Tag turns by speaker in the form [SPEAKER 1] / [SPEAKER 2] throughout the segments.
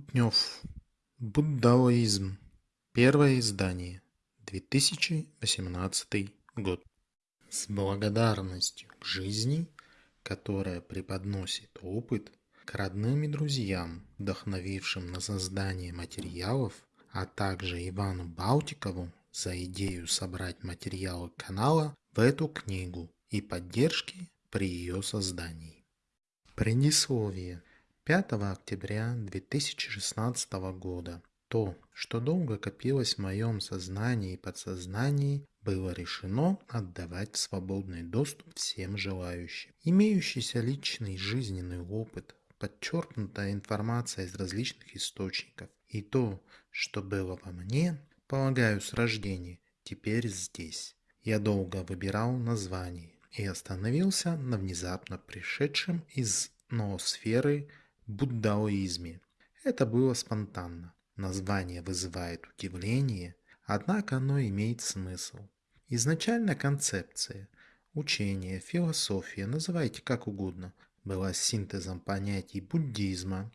[SPEAKER 1] Кутнев. Буддаоизм. Первое издание. 2018 год. С благодарностью к жизни, которая преподносит опыт, к родным и друзьям, вдохновившим на создание материалов, а также Ивану Балтикову за идею собрать материалы канала в эту книгу и поддержки при ее создании. Предисловие. 5 октября 2016 года то, что долго копилось в моем сознании и подсознании, было решено отдавать в свободный доступ всем желающим. Имеющийся личный жизненный опыт, подчеркнутая информация из различных источников и то, что было во мне, полагаю, с рождения, теперь здесь. Я долго выбирал название и остановился на внезапно пришедшем из ноосферы буддаоизме. Это было спонтанно. Название вызывает удивление, однако оно имеет смысл. Изначально концепция, учение, философия, называйте как угодно, была синтезом понятий буддизма,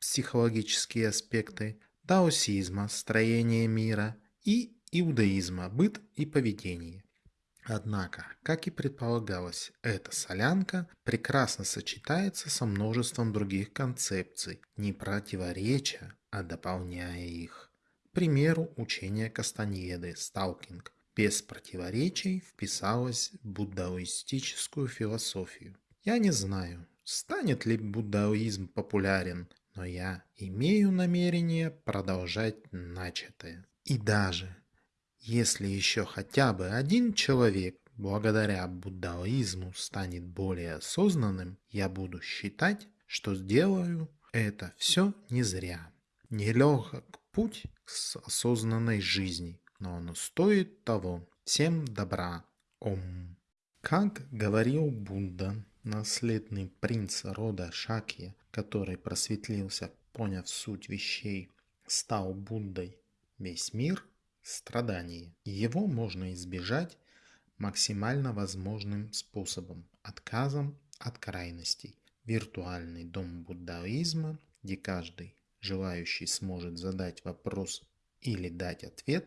[SPEAKER 1] психологические аспекты, даосизма, строение мира и иудаизма, быт и поведение. Однако, как и предполагалось, эта солянка прекрасно сочетается со множеством других концепций, не противореча, а дополняя их. К примеру, учение Кастаньеды «Сталкинг» без противоречий вписалось в буддаистическую философию. Я не знаю, станет ли буддаизм популярен, но я имею намерение продолжать начатое. И даже если еще хотя бы один человек благодаря буддаизму станет более осознанным, я буду считать, что сделаю это все не зря. Нелегок путь к осознанной жизни, но оно стоит того. Всем добра. Ом. Как говорил Будда, наследный принц рода Шакья, который просветлился, поняв суть вещей, стал Буддой, весь мир страдание. Его можно избежать максимально возможным способом – отказом от крайностей. Виртуальный дом буддаизма, где каждый желающий сможет задать вопрос или дать ответ,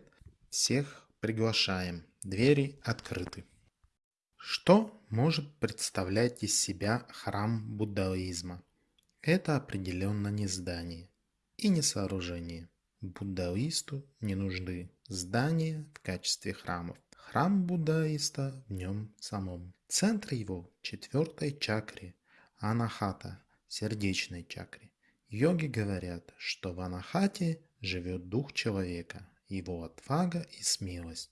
[SPEAKER 1] всех приглашаем. Двери открыты. Что может представлять из себя храм буддаизма? Это определенно не здание и не сооружение. Буддаисту не нужны здания в качестве храмов. Храм буддаиста в нем самом. Центр его – четвертой чакре, анахата, сердечной чакре. Йоги говорят, что в анахате живет дух человека, его отвага и смелость.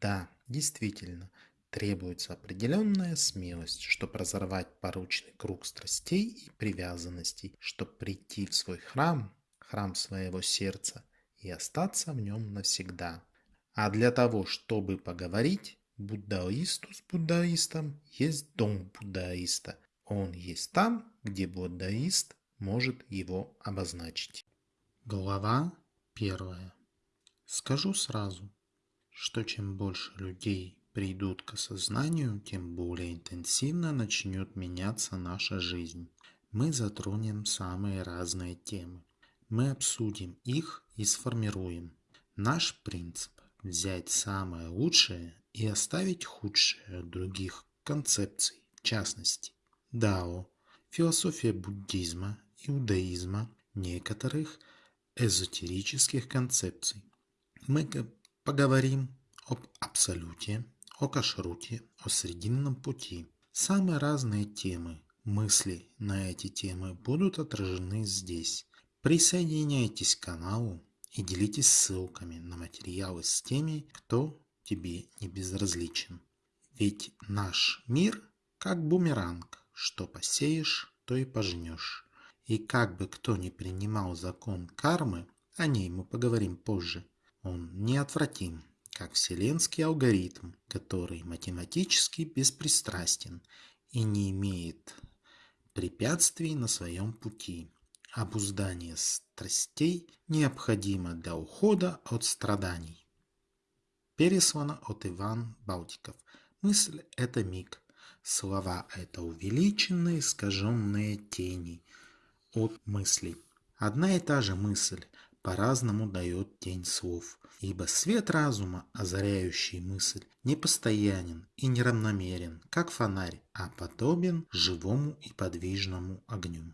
[SPEAKER 1] Да, действительно, требуется определенная смелость, чтобы разорвать порочный круг страстей и привязанностей, чтобы прийти в свой храм храм своего сердца и остаться в нем навсегда. А для того, чтобы поговорить, буддаисту с буддаистом есть дом буддаиста. Он есть там, где буддаист может его обозначить. Глава первая. Скажу сразу, что чем больше людей придут к осознанию, тем более интенсивно начнет меняться наша жизнь. Мы затронем самые разные темы. Мы обсудим их и сформируем. Наш принцип – взять самое лучшее и оставить худшее других концепций, в частности, дао, философия буддизма, иудаизма, некоторых эзотерических концепций. Мы поговорим об абсолюте, о кашруте, о срединном пути. Самые разные темы, мысли на эти темы будут отражены здесь. Присоединяйтесь к каналу и делитесь ссылками на материалы с теми, кто тебе не безразличен. Ведь наш мир как бумеранг, что посеешь, то и пожнешь. И как бы кто ни принимал закон кармы, о ней мы поговорим позже, он неотвратим, как вселенский алгоритм, который математически беспристрастен и не имеет препятствий на своем пути. Обуздание страстей необходимо для ухода от страданий. Переслано от Иван Балтиков. Мысль – это миг. Слова – это увеличенные, искаженные тени от мыслей. Одна и та же мысль по-разному дает тень слов, ибо свет разума, озаряющий мысль, непостоянен и неравномерен, как фонарь, а подобен живому и подвижному огню.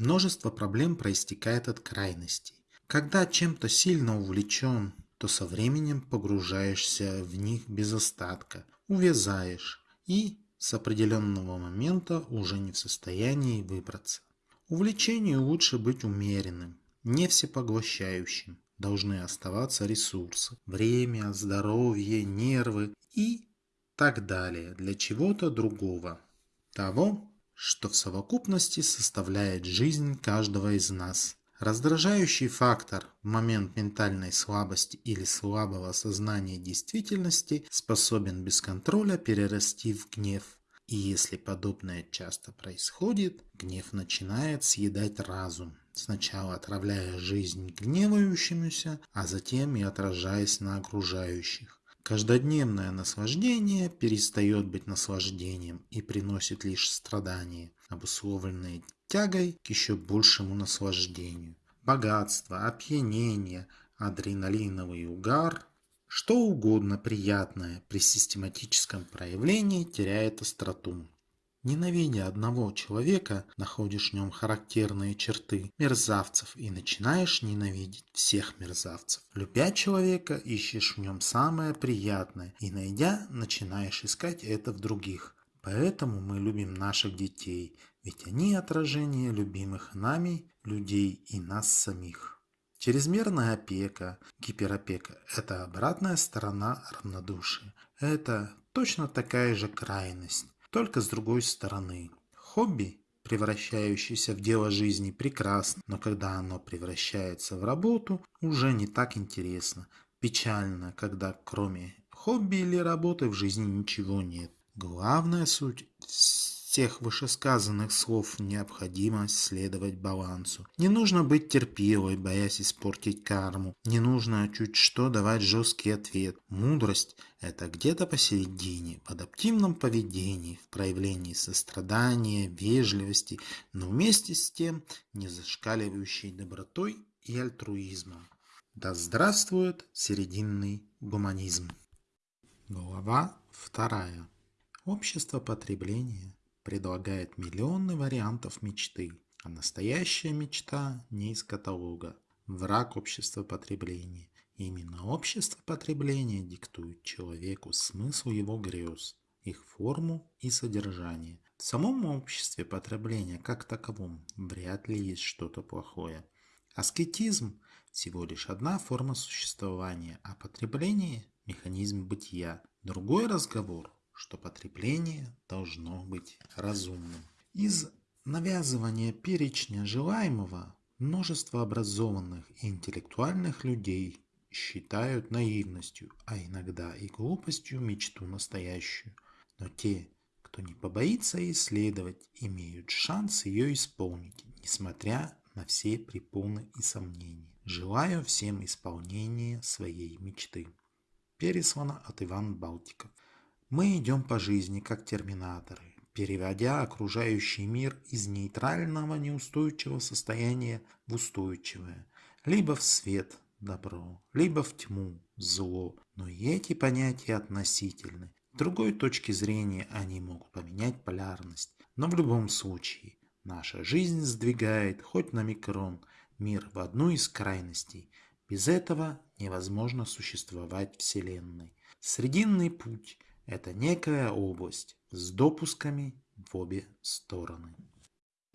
[SPEAKER 1] Множество проблем проистекает от крайностей. Когда чем-то сильно увлечен, то со временем погружаешься в них без остатка, увязаешь и с определенного момента уже не в состоянии выбраться. Увлечению лучше быть умеренным, не всепоглощающим. Должны оставаться ресурсы, время, здоровье, нервы и так далее для чего-то другого. Того, что в совокупности составляет жизнь каждого из нас. Раздражающий фактор в момент ментальной слабости или слабого сознания действительности способен без контроля перерасти в гнев. И если подобное часто происходит, гнев начинает съедать разум, сначала отравляя жизнь гневающемуся, а затем и отражаясь на окружающих. Каждодневное наслаждение перестает быть наслаждением и приносит лишь страдания, обусловленные тягой к еще большему наслаждению. Богатство, опьянение, адреналиновый угар, что угодно приятное при систематическом проявлении теряет остроту. Ненавидя одного человека, находишь в нем характерные черты мерзавцев и начинаешь ненавидеть всех мерзавцев. Любя человека, ищешь в нем самое приятное и, найдя, начинаешь искать это в других. Поэтому мы любим наших детей, ведь они отражение любимых нами людей и нас самих. Чрезмерная опека, гиперопека – это обратная сторона равнодушия. Это точно такая же крайность только с другой стороны. Хобби, превращающееся в дело жизни, прекрасно, но когда оно превращается в работу, уже не так интересно. Печально, когда кроме хобби или работы в жизни ничего нет. Главная суть всех вышесказанных слов необходимость следовать балансу. Не нужно быть терпилой, боясь испортить карму. Не нужно чуть что давать жесткий ответ. Мудрость – это где-то посередине, в адаптивном поведении, в проявлении сострадания, вежливости, но вместе с тем не зашкаливающей добротой и альтруизмом. Да здравствует серединный гуманизм. Глава вторая. Общество потребления предлагает миллионы вариантов мечты, а настоящая мечта не из каталога. Враг общества потребления. Именно общество потребления диктует человеку смысл его грез, их форму и содержание. В самом обществе потребления как таковом вряд ли есть что-то плохое. Аскетизм – всего лишь одна форма существования, а потребление – механизм бытия. Другой разговор что потребление должно быть разумным. Из навязывания перечня желаемого множество образованных и интеллектуальных людей считают наивностью, а иногда и глупостью мечту настоящую. Но те, кто не побоится исследовать, имеют шанс ее исполнить, несмотря на все препоны и сомнения. Желаю всем исполнения своей мечты. Переслано от Ивана Балтиков. Мы идем по жизни как терминаторы, переводя окружающий мир из нейтрального неустойчивого состояния в устойчивое, либо в свет – добро, либо в тьму – зло. Но и эти понятия относительны. С другой точки зрения они могут поменять полярность. Но в любом случае, наша жизнь сдвигает хоть на микрон мир в одну из крайностей. Без этого невозможно существовать Вселенной. Срединный путь – это некая область с допусками в обе стороны.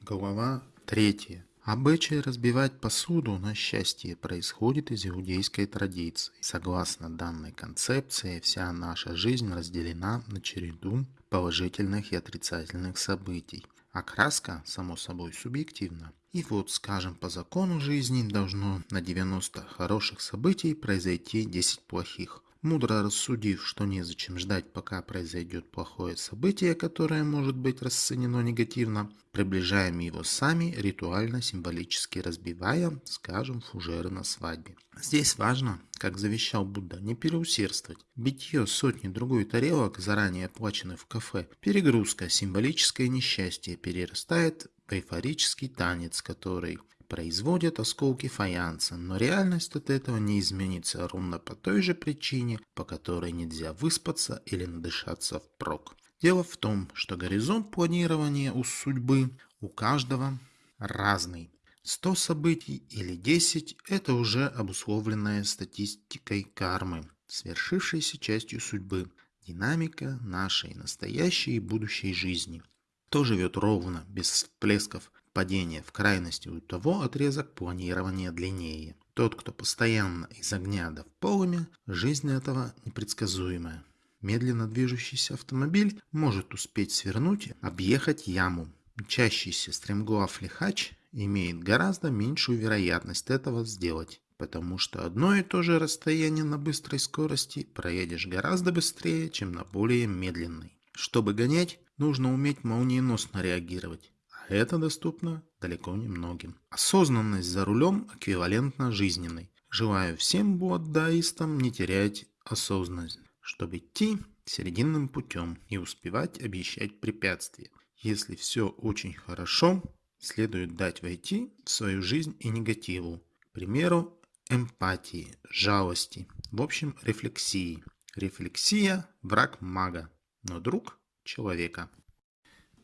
[SPEAKER 1] Глава 3. Обычай разбивать посуду на счастье происходит из иудейской традиции. Согласно данной концепции, вся наша жизнь разделена на череду положительных и отрицательных событий. Окраска, само собой, субъективна. И вот, скажем, по закону жизни должно на 90 хороших событий произойти 10 плохих. Мудро рассудив, что незачем ждать, пока произойдет плохое событие, которое может быть расценено негативно, приближаем его сами, ритуально-символически разбивая, скажем, фужеры на свадьбе. Здесь важно, как завещал Будда, не переусердствовать. Битье сотни другой тарелок, заранее оплаченных в кафе, перегрузка, символическое несчастье перерастает в эйфорический танец, который производят осколки фаянса, но реальность от этого не изменится ровно по той же причине, по которой нельзя выспаться или надышаться впрок. Дело в том, что горизонт планирования у судьбы у каждого разный. 100 событий или 10 – это уже обусловленная статистикой кармы, свершившейся частью судьбы, динамика нашей настоящей и будущей жизни. Кто живет ровно, без всплесков падения в крайности, у того отрезок планирования длиннее. Тот, кто постоянно из огня до полымя, жизнь этого непредсказуемая. Медленно движущийся автомобиль может успеть свернуть, объехать яму. Мчащийся стремглав лихач имеет гораздо меньшую вероятность этого сделать, потому что одно и то же расстояние на быстрой скорости проедешь гораздо быстрее, чем на более медленной. Чтобы гонять, нужно уметь молниеносно реагировать, это доступно далеко не многим. Осознанность за рулем эквивалентна жизненной. Желаю всем буддаистам не терять осознанность, чтобы идти серединным путем и успевать обещать препятствия. Если все очень хорошо, следует дать войти в свою жизнь и негативу. К примеру, эмпатии, жалости, в общем, рефлексии. Рефлексия – враг мага, но друг человека.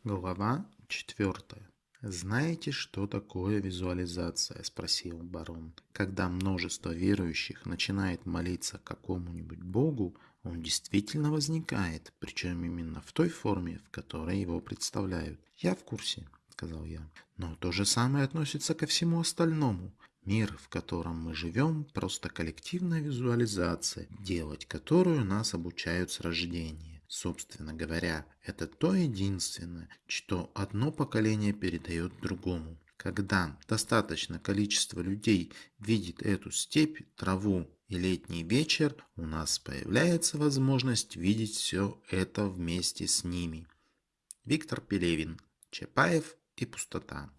[SPEAKER 1] Глава 4. «Знаете, что такое визуализация?» – спросил барон. «Когда множество верующих начинает молиться какому-нибудь богу, он действительно возникает, причем именно в той форме, в которой его представляют. Я в курсе, сказал я. Но то же самое относится ко всему остальному. Мир, в котором мы живем, просто коллективная визуализация, делать которую нас обучают с рождения. Собственно говоря, это то единственное, что одно поколение передает другому. Когда достаточно количество людей видит эту степь, траву и летний вечер, у нас появляется возможность видеть все это вместе с ними. Виктор Пелевин, Чапаев и пустота.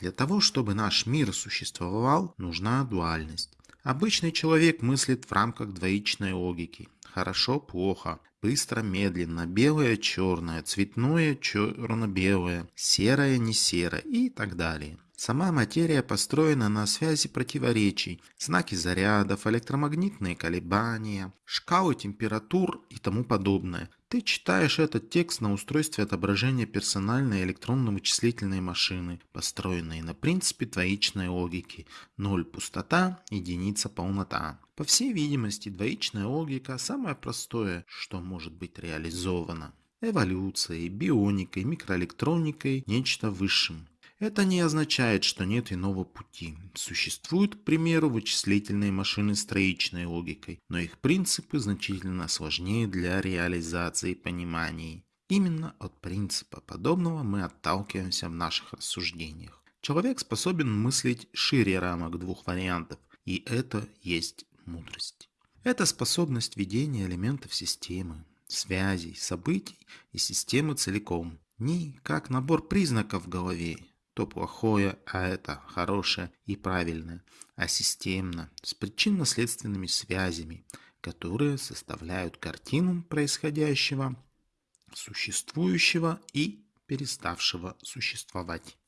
[SPEAKER 1] Для того, чтобы наш мир существовал, нужна дуальность. Обычный человек мыслит в рамках двоичной логики. Хорошо, плохо, быстро, медленно, белое, черное, цветное, черно-белое, серое, не серое и так далее. Сама материя построена на связи противоречий, знаки зарядов, электромагнитные колебания, шкалы температур и тому подобное. Ты читаешь этот текст на устройстве отображения персональной электронно-вычислительной машины, построенной на принципе двоичной логики. Ноль – пустота, единица – полнота. По всей видимости, двоичная логика – самое простое, что может быть реализовано. Эволюцией, бионикой, микроэлектроникой, нечто высшим. Это не означает, что нет иного пути. Существуют, к примеру, вычислительные машины с троичной логикой, но их принципы значительно сложнее для реализации пониманий. Именно от принципа подобного мы отталкиваемся в наших рассуждениях. Человек способен мыслить шире рамок двух вариантов, и это есть мудрость. Это способность видения элементов системы, связей, событий и системы целиком. Не как набор признаков в голове, то плохое, а это хорошее и правильное, а системно, с причинно-следственными связями, которые составляют картину происходящего, существующего и переставшего существовать.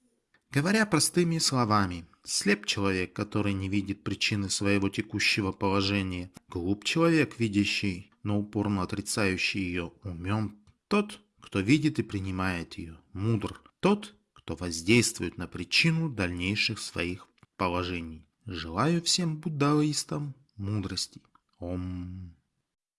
[SPEAKER 1] Говоря простыми словами, слеп человек, который не видит причины своего текущего положения, глуп человек, видящий, но упорно отрицающий ее, умен тот, кто видит и принимает ее, мудр тот, кто воздействует на причину дальнейших своих положений. Желаю всем буддаистам мудрости. Ом.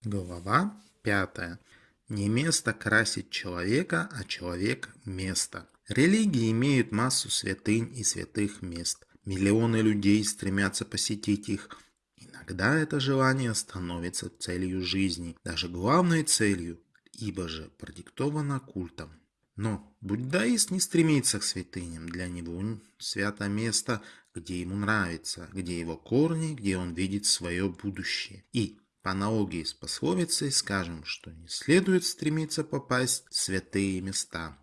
[SPEAKER 1] Глава пятая. Не место красить человека, а человек – место. Религии имеют массу святынь и святых мест. Миллионы людей стремятся посетить их. Иногда это желание становится целью жизни, даже главной целью, ибо же продиктовано культом. Но буддаист не стремится к святыням. Для него свято место, где ему нравится, где его корни, где он видит свое будущее. И по аналогии с пословицей скажем, что не следует стремиться попасть в святые места.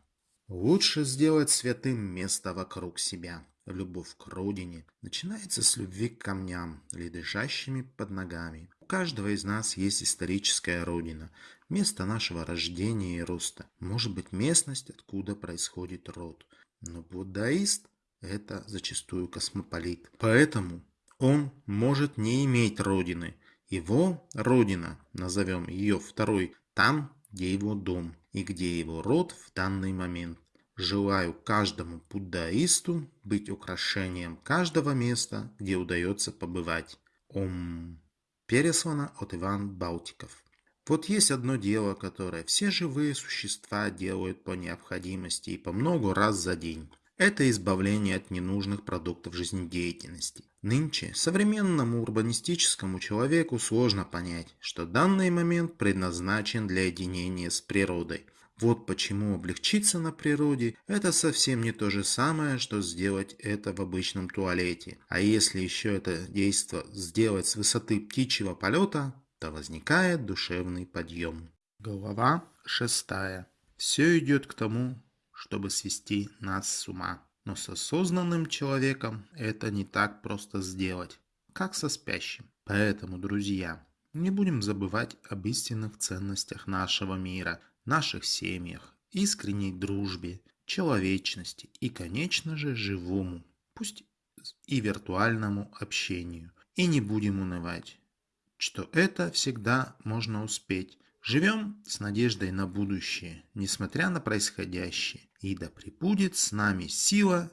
[SPEAKER 1] Лучше сделать святым место вокруг себя. Любовь к родине начинается с любви к камням, лежащими под ногами. У каждого из нас есть историческая родина, место нашего рождения и роста. Может быть местность, откуда происходит род. Но буддаист это зачастую космополит. Поэтому он может не иметь родины. Его родина, назовем ее второй, там, где его дом и где его род в данный момент. Желаю каждому буддаисту быть украшением каждого места, где удается побывать. Ом. Переслано от Иван Балтиков. Вот есть одно дело, которое все живые существа делают по необходимости и по много раз за день. Это избавление от ненужных продуктов жизнедеятельности. Нынче современному урбанистическому человеку сложно понять, что данный момент предназначен для единения с природой. Вот почему облегчиться на природе – это совсем не то же самое, что сделать это в обычном туалете. А если еще это действо сделать с высоты птичьего полета, то возникает душевный подъем. Глава шестая. Все идет к тому, чтобы свести нас с ума. Но с осознанным человеком это не так просто сделать, как со спящим. Поэтому, друзья, не будем забывать об истинных ценностях нашего мира, наших семьях, искренней дружбе, человечности и, конечно же, живому, пусть и виртуальному общению. И не будем унывать, что это всегда можно успеть, Живем с надеждой на будущее, несмотря на происходящее, и да пребудет с нами сила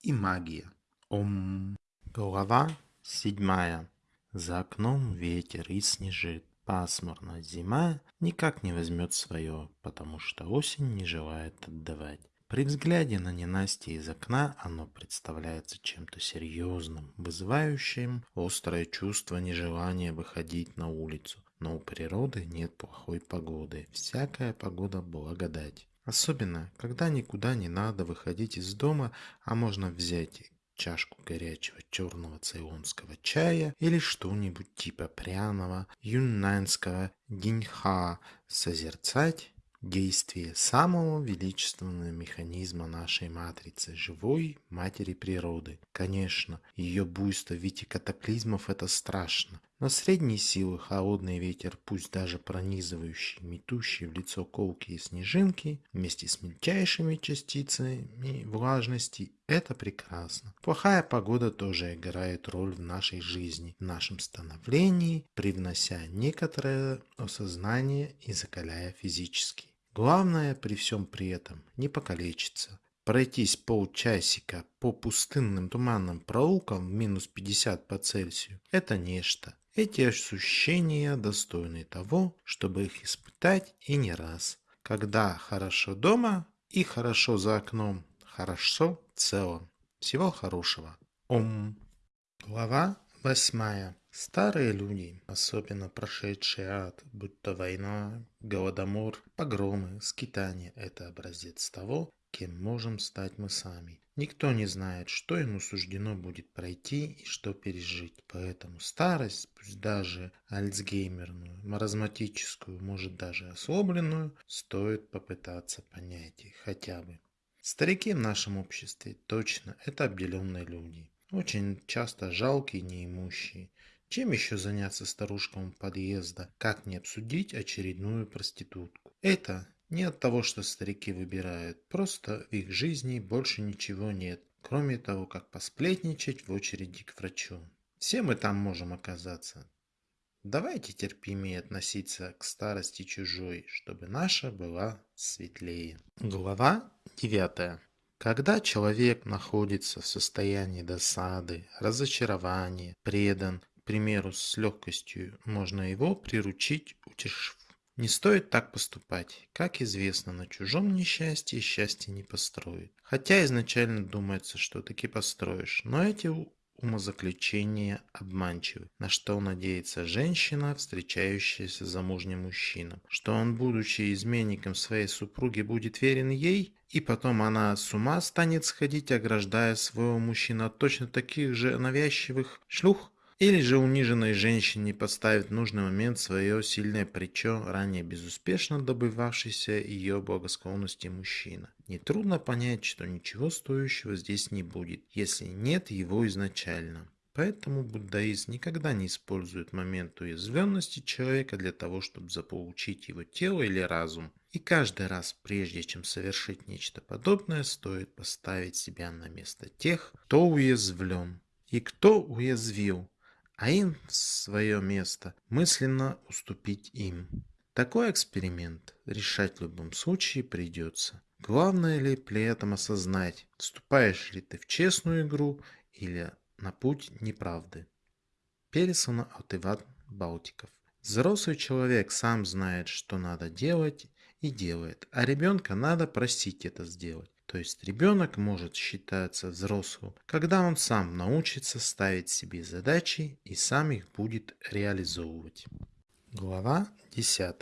[SPEAKER 1] и магия. Ом. Глава седьмая. За окном ветер и снежит. Пасмурно зима никак не возьмет свое, потому что осень не желает отдавать. При взгляде на ненастье из окна оно представляется чем-то серьезным, вызывающим острое чувство нежелания выходить на улицу. Но у природы нет плохой погоды. Всякая погода благодать. Особенно, когда никуда не надо выходить из дома, а можно взять чашку горячего черного цейлонского чая или что-нибудь типа пряного юннанского диньха, созерцать действие самого величественного механизма нашей матрицы, живой матери природы. Конечно, ее буйство в виде катаклизмов – это страшно, но средней силы холодный ветер, пусть даже пронизывающий, метущий в лицо колки и снежинки, вместе с мельчайшими частицами влажности, это прекрасно. Плохая погода тоже играет роль в нашей жизни, в нашем становлении, привнося некоторое осознание и закаляя физически. Главное при всем при этом не покалечиться. Пройтись полчасика по пустынным туманным проулкам в минус 50 по Цельсию – это нечто. Эти ощущения достойны того, чтобы их испытать и не раз. Когда хорошо дома и хорошо за окном, хорошо в целом. Всего хорошего. Ом. Глава восьмая. Старые люди, особенно прошедшие ад, будь то война, голодомор, погромы, скитания – это образец того, кем можем стать мы сами. Никто не знает, что ему суждено будет пройти и что пережить. Поэтому старость, пусть даже альцгеймерную, маразматическую, может даже ослабленную, стоит попытаться понять их хотя бы. Старики в нашем обществе точно это обделенные люди. Очень часто жалкие, неимущие. Чем еще заняться старушкам подъезда, как не обсудить очередную проститутку? Это не от того, что старики выбирают, просто в их жизни больше ничего нет, кроме того, как посплетничать в очереди к врачу. Все мы там можем оказаться. Давайте терпимее относиться к старости чужой, чтобы наша была светлее. Глава 9. Когда человек находится в состоянии досады, разочарования, предан, к примеру, с легкостью, можно его приручить, утешив. Не стоит так поступать. Как известно, на чужом несчастье счастье не построит. Хотя изначально думается, что таки построишь, но эти умозаключения обманчивы. На что надеется женщина, встречающаяся с замужним мужчином? Что он, будучи изменником своей супруги, будет верен ей? И потом она с ума станет сходить, ограждая своего мужчину от точно таких же навязчивых шлюх? Или же униженной женщине подставит в нужный момент свое сильное плечо, ранее безуспешно добывавшийся ее благосклонности мужчина. Нетрудно понять, что ничего стоящего здесь не будет, если нет его изначально. Поэтому буддаист никогда не использует момент уязвленности человека для того, чтобы заполучить его тело или разум. И каждый раз, прежде чем совершить нечто подобное, стоит поставить себя на место тех, кто уязвлен и кто уязвил, а им свое место мысленно уступить им. Такой эксперимент решать в любом случае придется. Главное ли при этом осознать, вступаешь ли ты в честную игру или на путь неправды. Пересона от Иван Балтиков. Взрослый человек сам знает, что надо делать и делает, а ребенка надо просить это сделать. То есть ребенок может считаться взрослым, когда он сам научится ставить себе задачи и сам их будет реализовывать. Глава 10.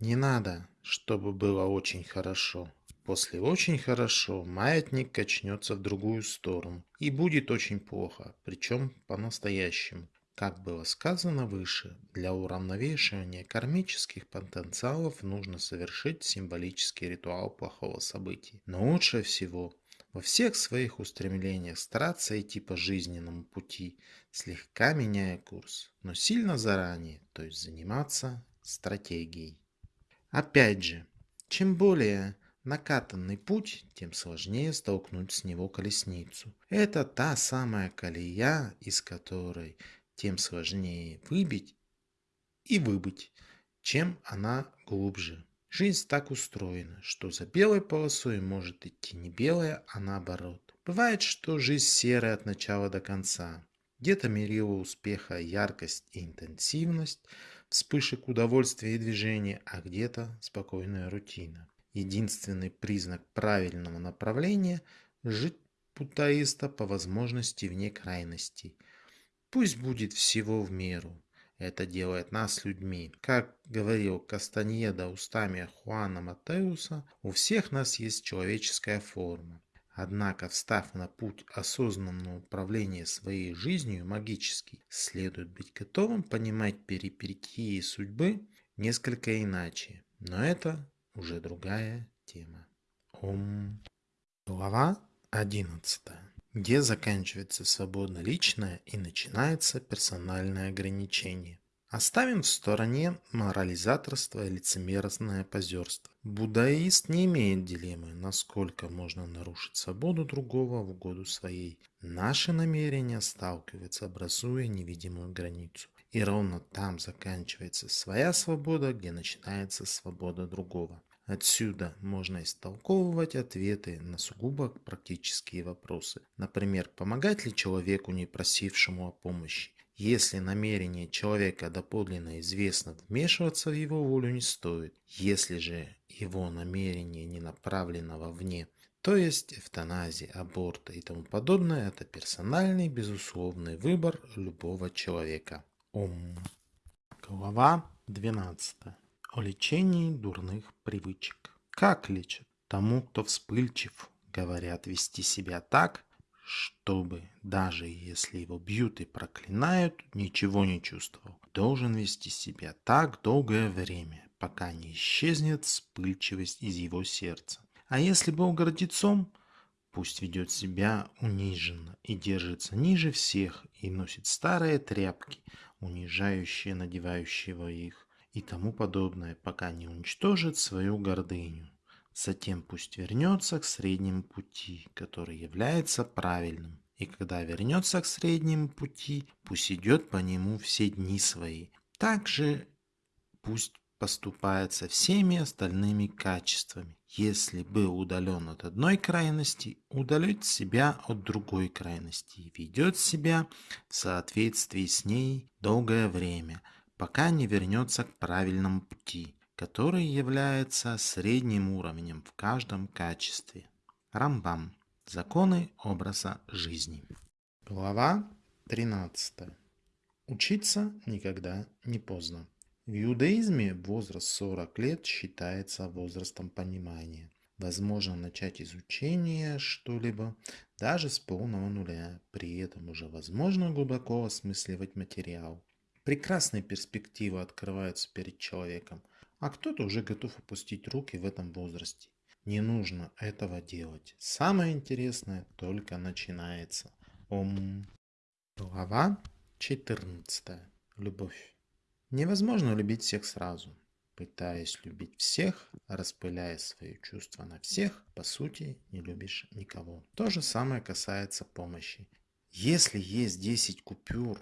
[SPEAKER 1] Не надо, чтобы было очень хорошо. После очень хорошо маятник качнется в другую сторону и будет очень плохо, причем по-настоящему. Как было сказано выше, для уравновешивания кармических потенциалов нужно совершить символический ритуал плохого события. Но лучше всего во всех своих устремлениях стараться идти по жизненному пути, слегка меняя курс, но сильно заранее, то есть заниматься стратегией. Опять же, чем более накатанный путь, тем сложнее столкнуть с него колесницу. Это та самая колея, из которой тем сложнее выбить и выбыть, чем она глубже. Жизнь так устроена, что за белой полосой может идти не белая, а наоборот. Бывает, что жизнь серая от начала до конца. Где-то мерила успеха яркость и интенсивность, вспышек удовольствия и движения, а где-то спокойная рутина. Единственный признак правильного направления – жить путаиста по возможности вне крайностей. Пусть будет всего в меру. Это делает нас людьми. Как говорил Кастаньеда устами Хуана Матеуса, у всех нас есть человеческая форма. Однако, встав на путь осознанного управления своей жизнью магически, следует быть готовым понимать перипетии судьбы несколько иначе. Но это уже другая тема. Ом. Глава 11. Где заканчивается свобода личная и начинается персональное ограничение. Оставим в стороне морализаторство и лицемерное позерство. Буддаист не имеет дилеммы, насколько можно нарушить свободу другого в угоду своей. Наши намерения сталкиваются, образуя невидимую границу. И ровно там заканчивается своя свобода, где начинается свобода другого. Отсюда можно истолковывать ответы на сугубо практические вопросы. Например, помогать ли человеку, не просившему о помощи? Если намерение человека доподлинно известно, вмешиваться в его волю не стоит. Если же его намерение не направлено вовне, то есть эвтаназия, аборта и тому подобное, это персональный, безусловный выбор любого человека. Ом. Глава 12 о лечении дурных привычек. Как лечат? Тому, кто вспыльчив, говорят вести себя так, чтобы, даже если его бьют и проклинают, ничего не чувствовал. Должен вести себя так долгое время, пока не исчезнет вспыльчивость из его сердца. А если был гордецом, пусть ведет себя униженно и держится ниже всех и носит старые тряпки, унижающие надевающего их и тому подобное, пока не уничтожит свою гордыню. Затем пусть вернется к среднему пути, который является правильным. И когда вернется к среднему пути, пусть идет по нему все дни свои. Также пусть поступает со всеми остальными качествами. Если был удален от одной крайности, удалит себя от другой крайности и ведет себя в соответствии с ней долгое время – пока не вернется к правильному пути, который является средним уровнем в каждом качестве. Рамбам. Законы образа жизни. Глава 13. Учиться никогда не поздно. В иудаизме возраст 40 лет считается возрастом понимания. Возможно начать изучение что-либо даже с полного нуля. При этом уже возможно глубоко осмысливать материал. Прекрасные перспективы открываются перед человеком, а кто-то уже готов опустить руки в этом возрасте. Не нужно этого делать. Самое интересное только начинается. Ом. Глава 14. Любовь. Невозможно любить всех сразу. Пытаясь любить всех, распыляя свои чувства на всех, по сути, не любишь никого. То же самое касается помощи. Если есть 10 купюр,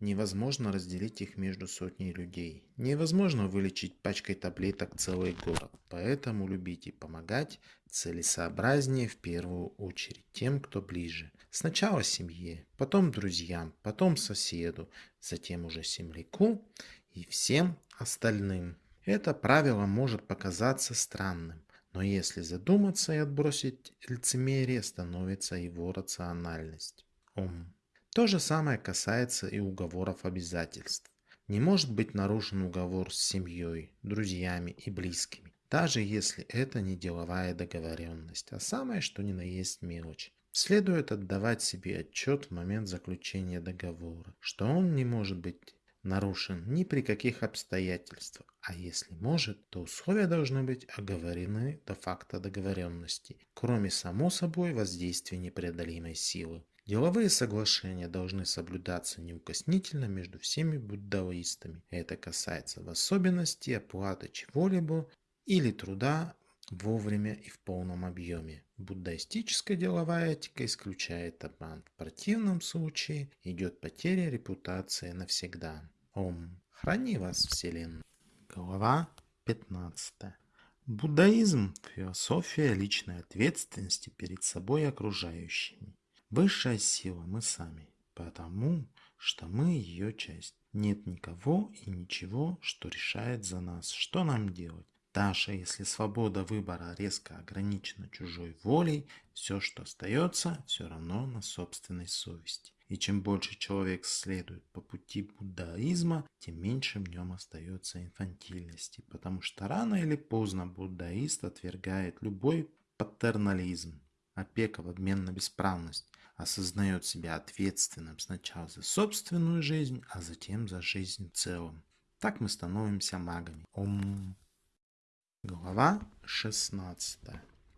[SPEAKER 1] невозможно разделить их между сотней людей. Невозможно вылечить пачкой таблеток целый город. Поэтому любить и помогать целесообразнее в первую очередь тем, кто ближе. Сначала семье, потом друзьям, потом соседу, затем уже земляку и всем остальным. Это правило может показаться странным, но если задуматься и отбросить лицемерие, становится его рациональность. Ум. То же самое касается и уговоров обязательств. Не может быть нарушен уговор с семьей, друзьями и близкими, даже если это не деловая договоренность, а самое что ни на есть мелочь. Следует отдавать себе отчет в момент заключения договора, что он не может быть нарушен ни при каких обстоятельствах, а если может, то условия должны быть оговорены до факта договоренности, кроме само собой воздействия непреодолимой силы. Деловые соглашения должны соблюдаться неукоснительно между всеми буддаистами. Это касается в особенности оплаты чего-либо или труда вовремя и в полном объеме. Буддаистическая деловая этика исключает обман. В противном случае идет потеря репутации навсегда. Ом. Храни вас, Вселенная. Глава 15. Буддаизм – философия личной ответственности перед собой и окружающими. Высшая сила мы сами, потому что мы ее часть. Нет никого и ничего, что решает за нас, что нам делать. Даже если свобода выбора резко ограничена чужой волей, все, что остается, все равно на собственной совести. И чем больше человек следует по пути буддаизма, тем меньше в нем остается инфантильности, потому что рано или поздно буддаист отвергает любой патернализм, опека в обмен на бесправность, осознает себя ответственным сначала за собственную жизнь, а затем за жизнь в целом. Так мы становимся магами. Ом. Глава 16.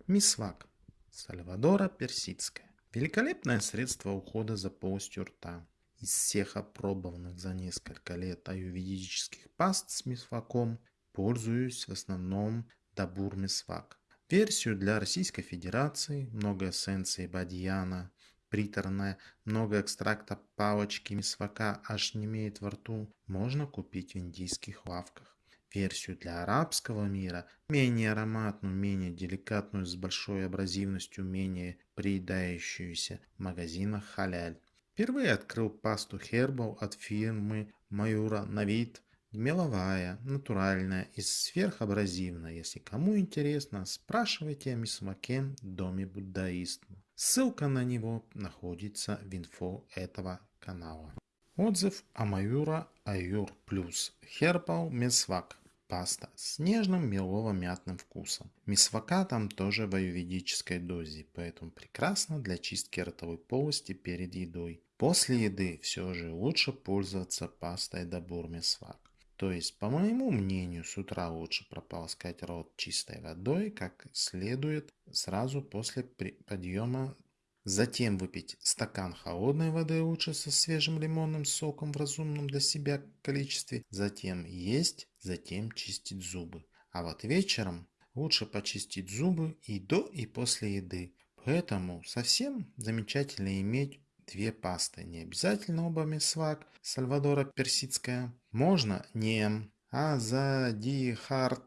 [SPEAKER 1] Мисвак. Сальвадора Персидская. Великолепное средство ухода за полостью рта. Из всех опробованных за несколько лет аюведических паст с мисваком пользуюсь в основном Дабур Мисвак. Версию для Российской Федерации, много эссенции бадьяна, приторная, много экстракта палочки мисвака аж не имеет во рту, можно купить в индийских лавках версию для арабского мира, менее ароматную, менее деликатную, с большой абразивностью, менее приедающуюся в магазинах халяль. Впервые открыл пасту Herbal от фирмы Маюра на вид меловая, натуральная и сверхабразивная. Если кому интересно, спрашивайте о мисмаке доме буддаизма. Ссылка на него находится в инфо этого канала. Отзыв о Маюра Аюр Плюс Herbal Месвак паста с нежным мелово-мятным вкусом. Мисвака там тоже в аюведической дозе, поэтому прекрасно для чистки ротовой полости перед едой. После еды все же лучше пользоваться пастой Дабур Мисвак. То есть, по моему мнению, с утра лучше прополоскать рот чистой водой, как следует, сразу после подъема Затем выпить стакан холодной воды лучше со свежим лимонным соком в разумном для себя количестве. Затем есть, затем чистить зубы. А вот вечером лучше почистить зубы и до, и после еды. Поэтому совсем замечательно иметь две пасты. Не обязательно оба месвак, Сальвадора персидская. Можно не Азадихарта,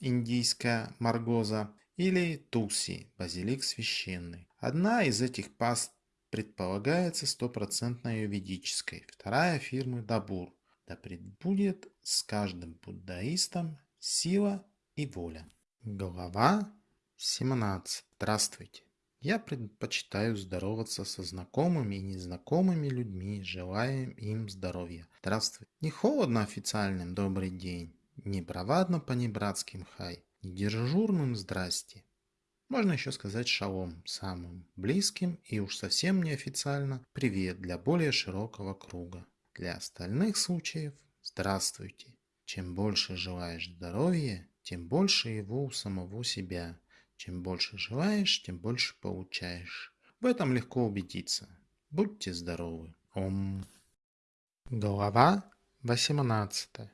[SPEAKER 1] индийская маргоза или туси, базилик священный. Одна из этих паст предполагается стопроцентно юридической, вторая фирмы Дабур. Да предбудет с каждым буддаистом сила и воля. Глава 17. Здравствуйте. Я предпочитаю здороваться со знакомыми и незнакомыми людьми, желая им здоровья. Здравствуйте. Не холодно официальным добрый день, не бравадно по-небратским хай. Дежурным здрасте. Можно еще сказать шалом самым близким и уж совсем неофициально привет для более широкого круга. Для остальных случаев здравствуйте. Чем больше желаешь здоровья, тем больше его у самого себя. Чем больше желаешь, тем больше получаешь. В этом легко убедиться. Будьте здоровы. Ом. Глава 18.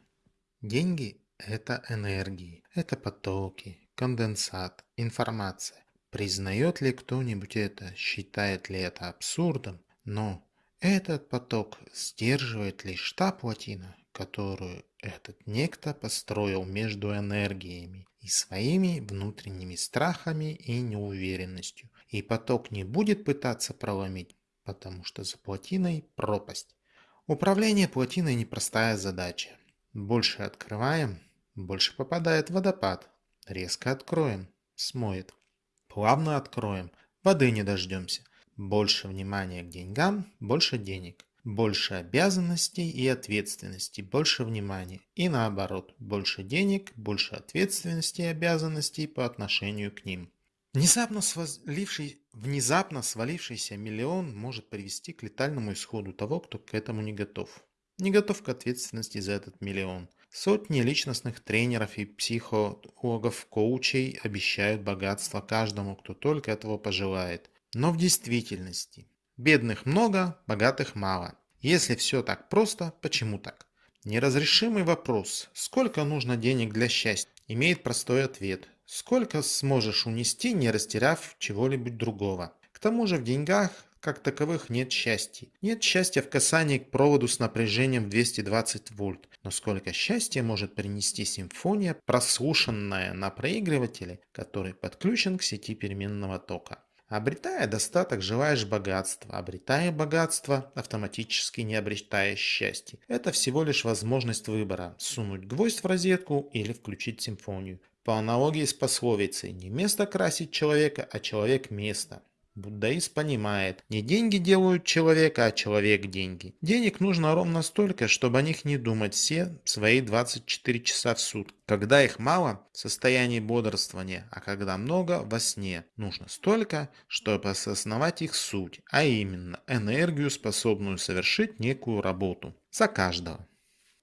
[SPEAKER 1] Деньги это энергии, это потоки, конденсат, информация. Признает ли кто-нибудь это, считает ли это абсурдом, но этот поток сдерживает лишь та плотина, которую этот некто построил между энергиями и своими внутренними страхами и неуверенностью. И поток не будет пытаться проломить, потому что за плотиной пропасть. Управление плотиной непростая задача. Больше открываем, больше попадает водопад. Резко откроем, смоет. Плавно откроем, воды не дождемся. Больше внимания к деньгам, больше денег. Больше обязанностей и ответственности, больше внимания. И наоборот, больше денег, больше ответственности и обязанностей по отношению к ним. Внезапно, сваливший, внезапно свалившийся миллион может привести к летальному исходу того, кто к этому не готов. Не готов к ответственности за этот миллион. Сотни личностных тренеров и психологов, коучей обещают богатство каждому, кто только этого пожелает. Но в действительности бедных много, богатых мало. Если все так просто, почему так? Неразрешимый вопрос «Сколько нужно денег для счастья?» имеет простой ответ «Сколько сможешь унести, не растеряв чего-либо другого?» К тому же в деньгах как таковых нет счастья. Нет счастья в касании к проводу с напряжением 220 вольт. Но сколько счастья может принести симфония, прослушанная на проигрывателе, который подключен к сети переменного тока. Обретая достаток, желаешь богатства. Обретая богатство, автоматически не обретаешь счастье. Это всего лишь возможность выбора – сунуть гвоздь в розетку или включить симфонию. По аналогии с пословицей «не место красить человека, а человек место». Буддаист понимает, не деньги делают человека, а человек деньги. Денег нужно ровно столько, чтобы о них не думать все свои 24 часа в сутки. Когда их мало, в состоянии бодрствования, а когда много, во сне. Нужно столько, чтобы осознавать их суть, а именно энергию, способную совершить некую работу. За каждого.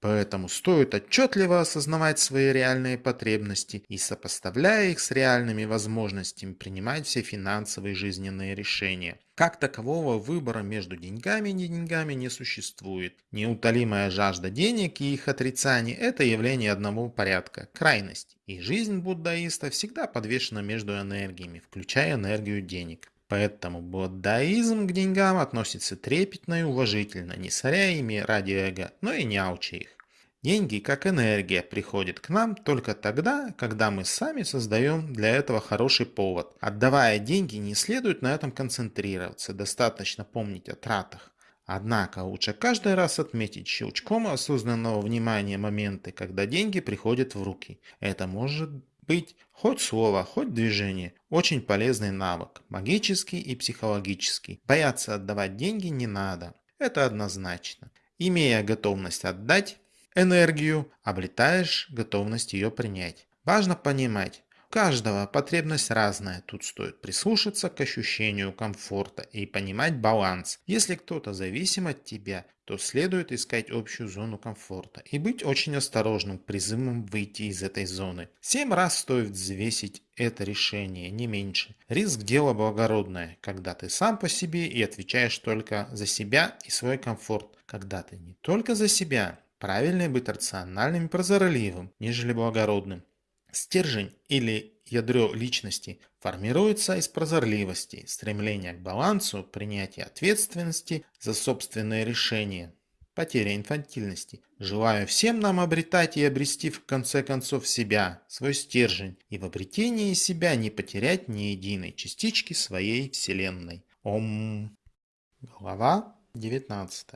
[SPEAKER 1] Поэтому стоит отчетливо осознавать свои реальные потребности и, сопоставляя их с реальными возможностями, принимать все финансовые жизненные решения. Как такового выбора между деньгами и не деньгами не существует. Неутолимая жажда денег и их отрицание – это явление одного порядка – крайность. И жизнь буддаиста всегда подвешена между энергиями, включая энергию денег. Поэтому буддаизм к деньгам относится трепетно и уважительно, не соря ими ради эго, но и не аучи их. Деньги, как энергия, приходят к нам только тогда, когда мы сами создаем для этого хороший повод. Отдавая деньги, не следует на этом концентрироваться, достаточно помнить о тратах. Однако лучше каждый раз отметить щелчком осознанного внимания моменты, когда деньги приходят в руки. Это может быть хоть слово, хоть движение. Очень полезный навык, магический и психологический. Бояться отдавать деньги не надо. Это однозначно. Имея готовность отдать энергию, обретаешь готовность ее принять. Важно понимать, каждого потребность разная, тут стоит прислушаться к ощущению комфорта и понимать баланс. Если кто-то зависим от тебя, то следует искать общую зону комфорта и быть очень осторожным к призывам выйти из этой зоны. Семь раз стоит взвесить это решение, не меньше. Риск – дело благородное, когда ты сам по себе и отвечаешь только за себя и свой комфорт. Когда ты не только за себя, правильнее быть рациональным и прозорливым, нежели благородным. Стержень или ядро личности формируется из прозорливости, стремления к балансу, принятия ответственности за собственные решения, потеря инфантильности. Желаю всем нам обретать и обрести в конце концов себя, свой стержень, и в обретении себя не потерять ни единой частички своей вселенной. Ом. Глава 19.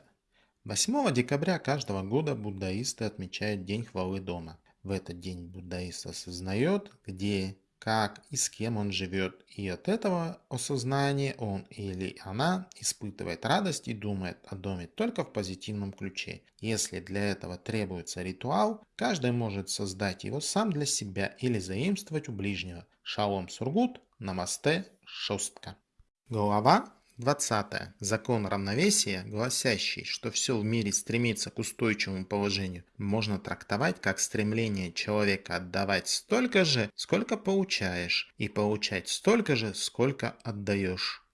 [SPEAKER 1] 8 декабря каждого года буддаисты отмечают День хвалы дома. В этот день буддаист осознает, где, как и с кем он живет, и от этого осознания он или она испытывает радость и думает о доме только в позитивном ключе. Если для этого требуется ритуал, каждый может создать его сам для себя или заимствовать у ближнего. Шалом Сургут, Намасте, Шостка. Глава 20. Закон равновесия, гласящий, что все в мире стремится к устойчивому положению, можно трактовать как стремление человека отдавать столько же, сколько получаешь, и получать столько же, сколько отдаешь.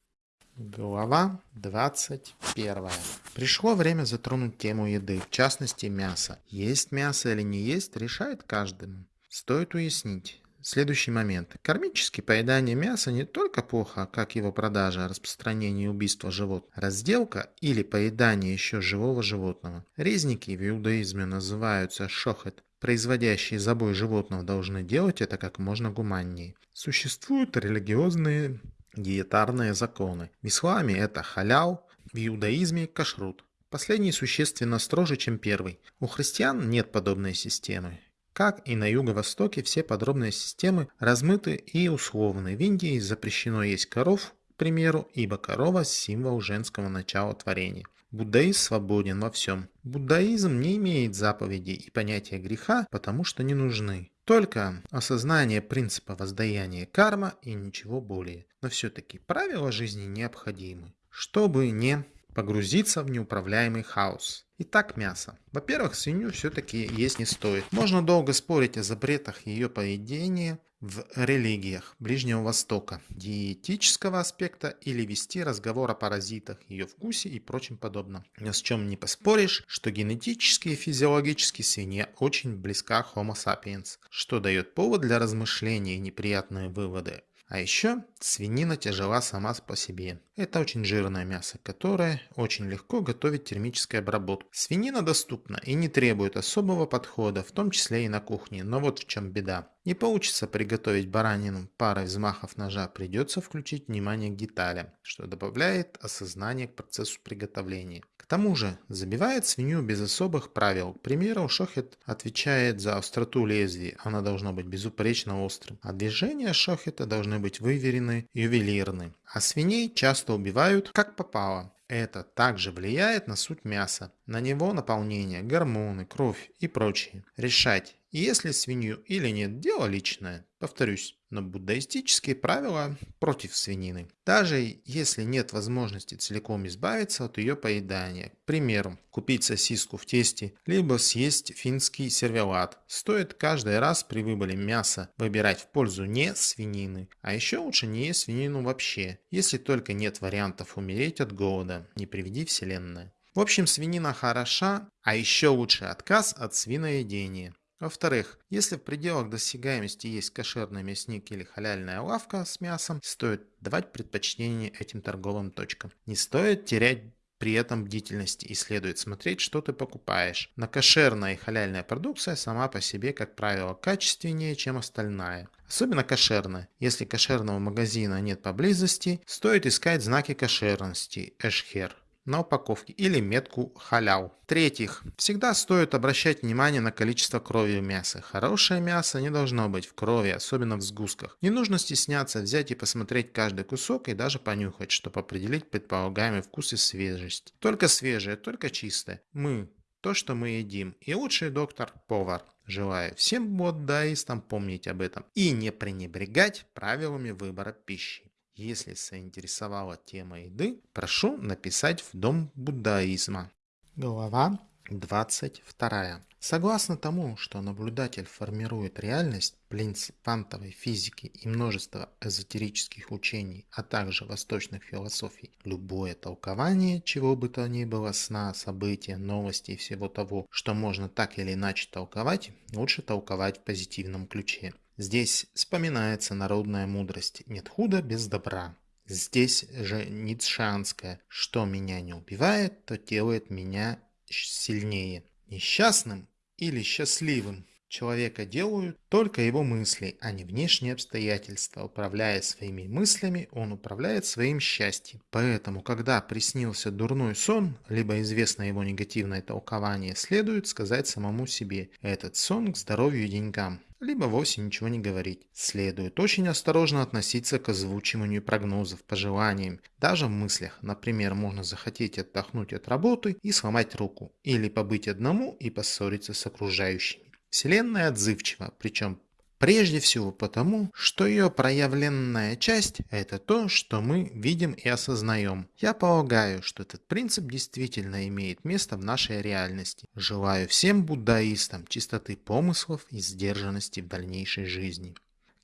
[SPEAKER 1] Глава 21. Пришло время затронуть тему еды, в частности мяса. Есть мясо или не есть, решает каждому. Стоит уяснить. Следующий момент. Кармически поедание мяса не только плохо, как его продажа, распространение и убийство животных, разделка или поедание еще живого животного. Резники в иудаизме называются шохет. Производящие забой животного должны делать это как можно гуманнее. Существуют религиозные диетарные законы. В исламе это халял, в иудаизме кашрут. Последний существенно строже, чем первый. У христиан нет подобной системы. Как и на юго-востоке, все подробные системы размыты и условны. В Индии запрещено есть коров, к примеру, ибо корова – символ женского начала творения. Буддаизм свободен во всем. Буддаизм не имеет заповедей и понятия греха, потому что не нужны. Только осознание принципа воздаяния карма и ничего более. Но все-таки правила жизни необходимы, чтобы не погрузиться в неуправляемый хаос. Итак, мясо. Во-первых, свинью все-таки есть не стоит. Можно долго спорить о запретах ее поведения в религиях Ближнего Востока, диетического аспекта или вести разговор о паразитах, ее вкусе и прочем подобном. Но с чем не поспоришь, что генетически и физиологически свинья очень близка Homo sapiens, что дает повод для размышления и неприятные выводы. А еще свинина тяжела сама по себе. Это очень жирное мясо, которое очень легко готовить термической обработкой. Свинина доступна и не требует особого подхода, в том числе и на кухне. Но вот в чем беда. Не получится приготовить баранину парой взмахов ножа, придется включить внимание к деталям, что добавляет осознание к процессу приготовления тому же, забивает свинью без особых правил. К примеру, шохет отвечает за остроту лезвия, она должна быть безупречно острым, а движения шохета должны быть выверены ювелирны. А свиней часто убивают как попало. Это также влияет на суть мяса, на него наполнение, гормоны, кровь и прочее. Решать, если свинью или нет, дело личное. Повторюсь, но буддаистические правила против свинины. Даже если нет возможности целиком избавиться от ее поедания. К примеру, купить сосиску в тесте, либо съесть финский сервелат. Стоит каждый раз при выборе мяса выбирать в пользу не свинины. А еще лучше не есть свинину вообще, если только нет вариантов умереть от голода. Не приведи вселенная. В общем, свинина хороша, а еще лучше отказ от свиноедения. Во-вторых, если в пределах досягаемости есть кошерный мясник или халяльная лавка с мясом, стоит давать предпочтение этим торговым точкам. Не стоит терять при этом бдительности и следует смотреть, что ты покупаешь. На кошерная и халяльная продукция сама по себе, как правило, качественнее, чем остальная. Особенно кошерная. Если кошерного магазина нет поблизости, стоит искать знаки кошерности Эшхер на упаковке или метку халял. В-третьих, всегда стоит обращать внимание на количество крови в мясе. Хорошее мясо не должно быть в крови, особенно в сгустках. Не нужно стесняться взять и посмотреть каждый кусок и даже понюхать, чтобы определить предполагаемый вкус и свежесть. Только свежее, только чистое. Мы то, что мы едим. И лучший доктор – повар. Желаю всем буддаистам помнить об этом и не пренебрегать правилами выбора пищи. Если заинтересовала тема еды, прошу написать в Дом буддаизма. Глава 22. Согласно тому, что наблюдатель формирует реальность, принцип квантовой физики и множество эзотерических учений, а также восточных философий, любое толкование чего бы то ни было сна, события, новости и всего того, что можно так или иначе толковать, лучше толковать в позитивном ключе. Здесь вспоминается народная мудрость «нет худа без добра». Здесь же ницшанская «что меня не убивает, то делает меня сильнее». Несчастным или счастливым человека делают только его мысли, а не внешние обстоятельства. Управляя своими мыслями, он управляет своим счастьем. Поэтому, когда приснился дурной сон, либо известно его негативное толкование, следует сказать самому себе «этот сон к здоровью и деньгам» либо вовсе ничего не говорить. Следует очень осторожно относиться к озвучиванию прогнозов, пожеланиям, даже в мыслях. Например, можно захотеть отдохнуть от работы и сломать руку, или побыть одному и поссориться с окружающими. Вселенная отзывчива, причем прежде всего потому, что ее проявленная часть – это то, что мы видим и осознаем. Я полагаю, что этот принцип действительно имеет место в нашей реальности. Желаю всем буддаистам чистоты помыслов и сдержанности в дальнейшей жизни.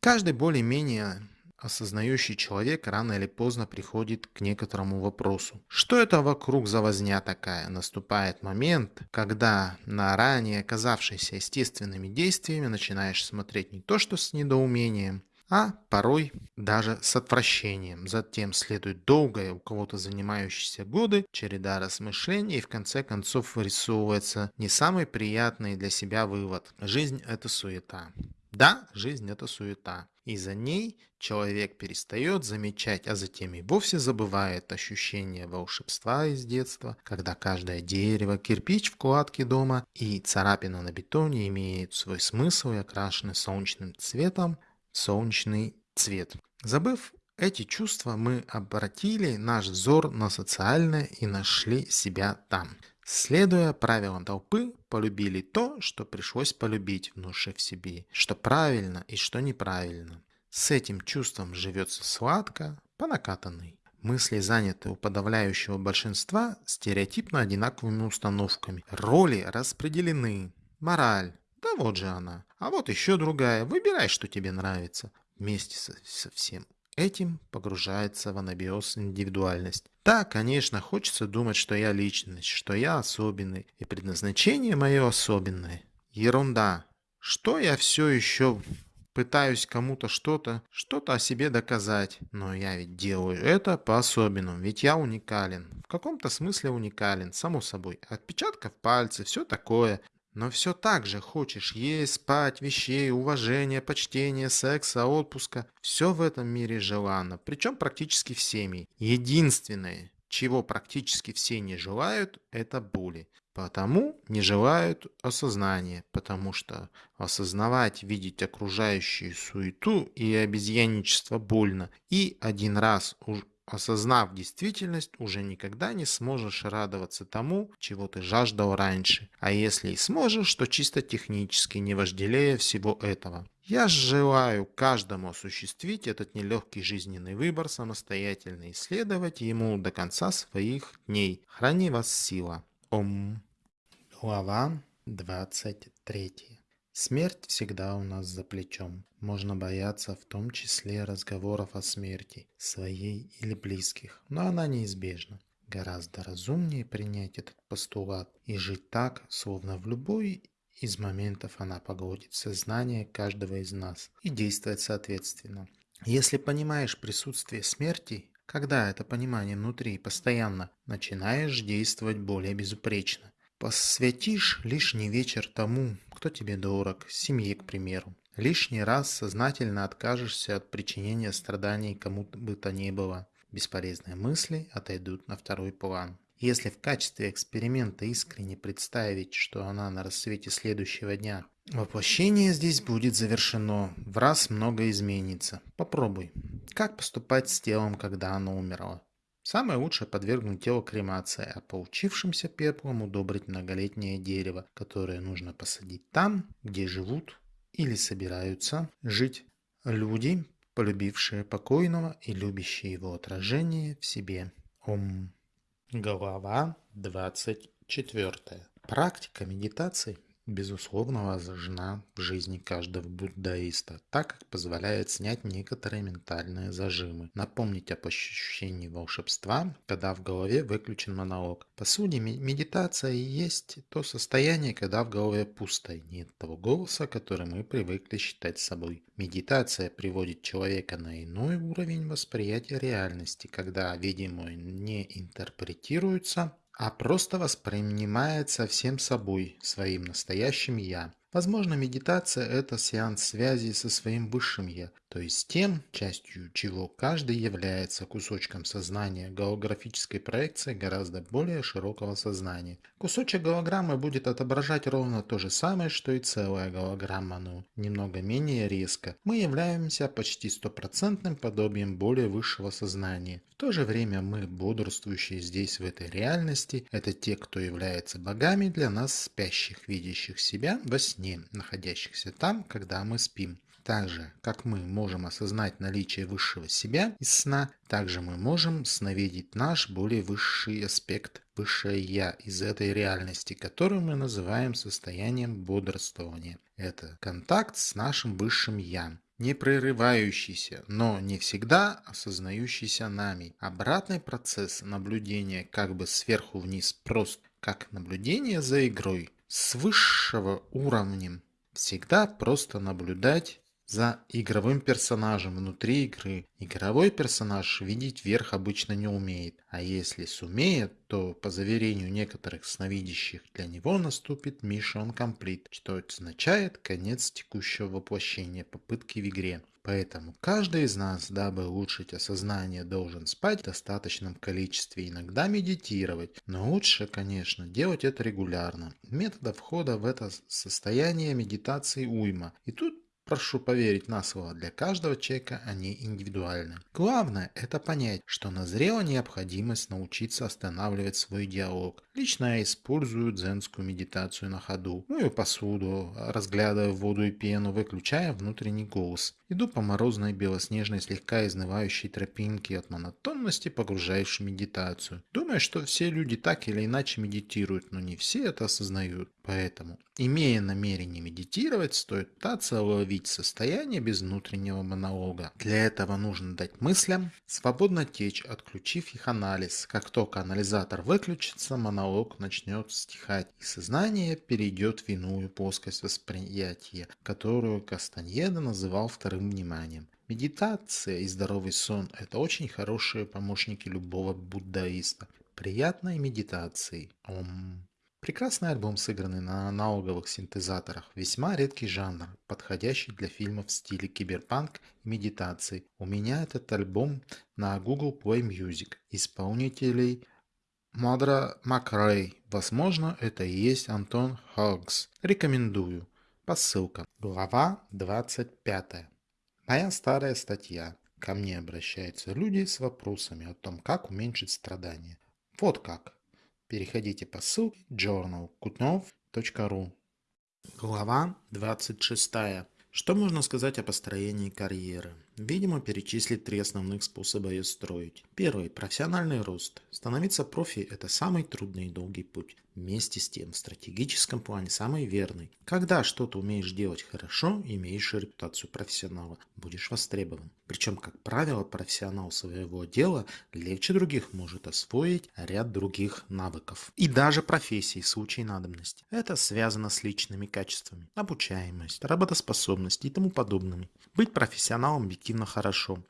[SPEAKER 1] Каждый более-менее осознающий человек рано или поздно приходит к некоторому вопросу. Что это вокруг за возня такая? Наступает момент, когда на ранее оказавшиеся естественными действиями начинаешь смотреть не то что с недоумением, а порой даже с отвращением. Затем следует долгая, у кого-то занимающиеся годы, череда размышлений и в конце концов вырисовывается не самый приятный для себя вывод. Жизнь – это суета. Да, жизнь – это суета. И за ней человек перестает замечать, а затем и вовсе забывает ощущение волшебства из детства, когда каждое дерево, кирпич в кладке дома и царапина на бетоне имеют свой смысл и окрашены солнечным цветом, солнечный цвет. Забыв эти чувства, мы обратили наш взор на социальное и нашли себя там. Следуя правилам толпы, полюбили то, что пришлось полюбить, внушив себе, что правильно и что неправильно. С этим чувством живется сладко, по накатанной. Мысли заняты у подавляющего большинства стереотипно одинаковыми установками. Роли распределены. Мораль, да вот же она. А вот еще другая. Выбирай, что тебе нравится. Вместе со, со всем этим погружается в анабиоз индивидуальность. Да, конечно, хочется думать, что я личность, что я особенный, и предназначение мое особенное. Ерунда. Что я все еще пытаюсь кому-то что-то, что-то о себе доказать. Но я ведь делаю это по-особенному, ведь я уникален. В каком-то смысле уникален, само собой. Отпечатков пальцев, все такое. Но все так же хочешь есть, спать, вещей, уважения, почтения, секса, отпуска. Все в этом мире желанно, причем практически всеми. Единственное, чего практически все не желают, это боли. Потому не желают осознания, потому что осознавать, видеть окружающую суету и обезьянничество больно. И один раз Осознав действительность, уже никогда не сможешь радоваться тому, чего ты жаждал раньше. А если и сможешь, то чисто технически, не вожделея всего этого. Я желаю каждому осуществить этот нелегкий жизненный выбор, самостоятельно исследовать ему до конца своих дней. Храни вас сила. Ом. Глава 23. Смерть всегда у нас за плечом. Можно бояться в том числе разговоров о смерти, своей или близких, но она неизбежна. Гораздо разумнее принять этот постулат и жить так, словно в любой из моментов она погодит сознание каждого из нас и действовать соответственно. Если понимаешь присутствие смерти, когда это понимание внутри постоянно, начинаешь действовать более безупречно. Посвятишь лишний вечер тому, кто тебе дорог, семье, к примеру. Лишний раз сознательно откажешься от причинения страданий кому бы то ни было. Бесполезные мысли отойдут на второй план. Если в качестве эксперимента искренне представить, что она на рассвете следующего дня, воплощение здесь будет завершено, в раз много изменится. Попробуй. Как поступать с телом, когда оно умерло? Самое лучшее подвергнуть тело кремации, а получившимся пеплом удобрить многолетнее дерево, которое нужно посадить там, где живут или собираются жить люди, полюбившие покойного и любящие его отражение в себе. Ом. Глава 24. Практика медитации безусловно важна в жизни каждого буддаиста, так как позволяет снять некоторые ментальные зажимы, напомнить об ощущении волшебства, когда в голове выключен монолог. По сути, медитация и есть то состояние, когда в голове пусто, и нет того голоса, который мы привыкли считать собой. Медитация приводит человека на иной уровень восприятия реальности, когда видимое не интерпретируется, а просто воспринимается всем собой, своим настоящим «я». Возможно, медитация – это сеанс связи со своим высшим «я», то есть тем, частью чего каждый является кусочком сознания голографической проекции гораздо более широкого сознания. Кусочек голограммы будет отображать ровно то же самое, что и целая голограмма, но немного менее резко. Мы являемся почти стопроцентным подобием более высшего сознания. В то же время мы, бодрствующие здесь в этой реальности, это те, кто является богами для нас спящих, видящих себя во сне, находящихся там, когда мы спим. Так же, как мы можем осознать наличие высшего себя из сна, также мы можем сновидеть наш более высший аспект, высшее Я из этой реальности, которую мы называем состоянием бодрствования. Это контакт с нашим высшим Я. не прерывающийся, но не всегда осознающийся нами. Обратный процесс наблюдения как бы сверху вниз прост, как наблюдение за игрой. С высшего уровнем всегда просто наблюдать за игровым персонажем внутри игры. Игровой персонаж видеть вверх обычно не умеет, а если сумеет, то по заверению некоторых сновидящих для него наступит Mission Complete, что означает конец текущего воплощения попытки в игре. Поэтому каждый из нас, дабы улучшить осознание, должен спать в достаточном количестве, иногда медитировать. Но лучше, конечно, делать это регулярно. Методов входа в это состояние медитации уйма. И тут Прошу поверить на слово, для каждого человека они индивидуальны. Главное – это понять, что назрела необходимость научиться останавливать свой диалог. Лично я использую дзенскую медитацию на ходу. Мою посуду, разглядывая воду и пену, выключая внутренний голос. Иду по морозной белоснежной слегка изнывающей тропинке от монотонности, погружающей в медитацию. Думаю, что все люди так или иначе медитируют, но не все это осознают. Поэтому, имея намерение медитировать, стоит пытаться уловить состояние без внутреннего монолога. Для этого нужно дать мыслям свободно течь, отключив их анализ. Как только анализатор выключится, монолог начнет стихать, и сознание перейдет в иную плоскость восприятия, которую Кастаньеда называл вторым вниманием. Медитация и здоровый сон – это очень хорошие помощники любого буддаиста. Приятной медитации. Ом. Прекрасный альбом, сыгранный на аналоговых синтезаторах, весьма редкий жанр, подходящий для фильмов в стиле киберпанк и медитации. У меня этот альбом на Google Play Music. Исполнителей Мадра Макрей. Возможно, это и есть Антон Хогс. Рекомендую. Посылка. Глава 25. Моя старая статья. Ко мне обращаются люди с вопросами о том, как уменьшить страдания. Вот как. Переходите по ссылке journalkutnov.ru Глава 26. Что можно сказать о построении карьеры? Видимо, перечислить три основных способа ее строить. Первый – профессиональный рост. Становиться профи – это самый трудный и долгий путь. Вместе с тем, в стратегическом плане самый верный. Когда что-то умеешь делать хорошо, имеешь репутацию профессионала, будешь востребован. Причем, как правило, профессионал своего дела легче других может освоить ряд других навыков. И даже профессии в случае надобности. Это связано с личными качествами, обучаемость, работоспособность и тому подобными. Быть профессионалом объективно хорошо.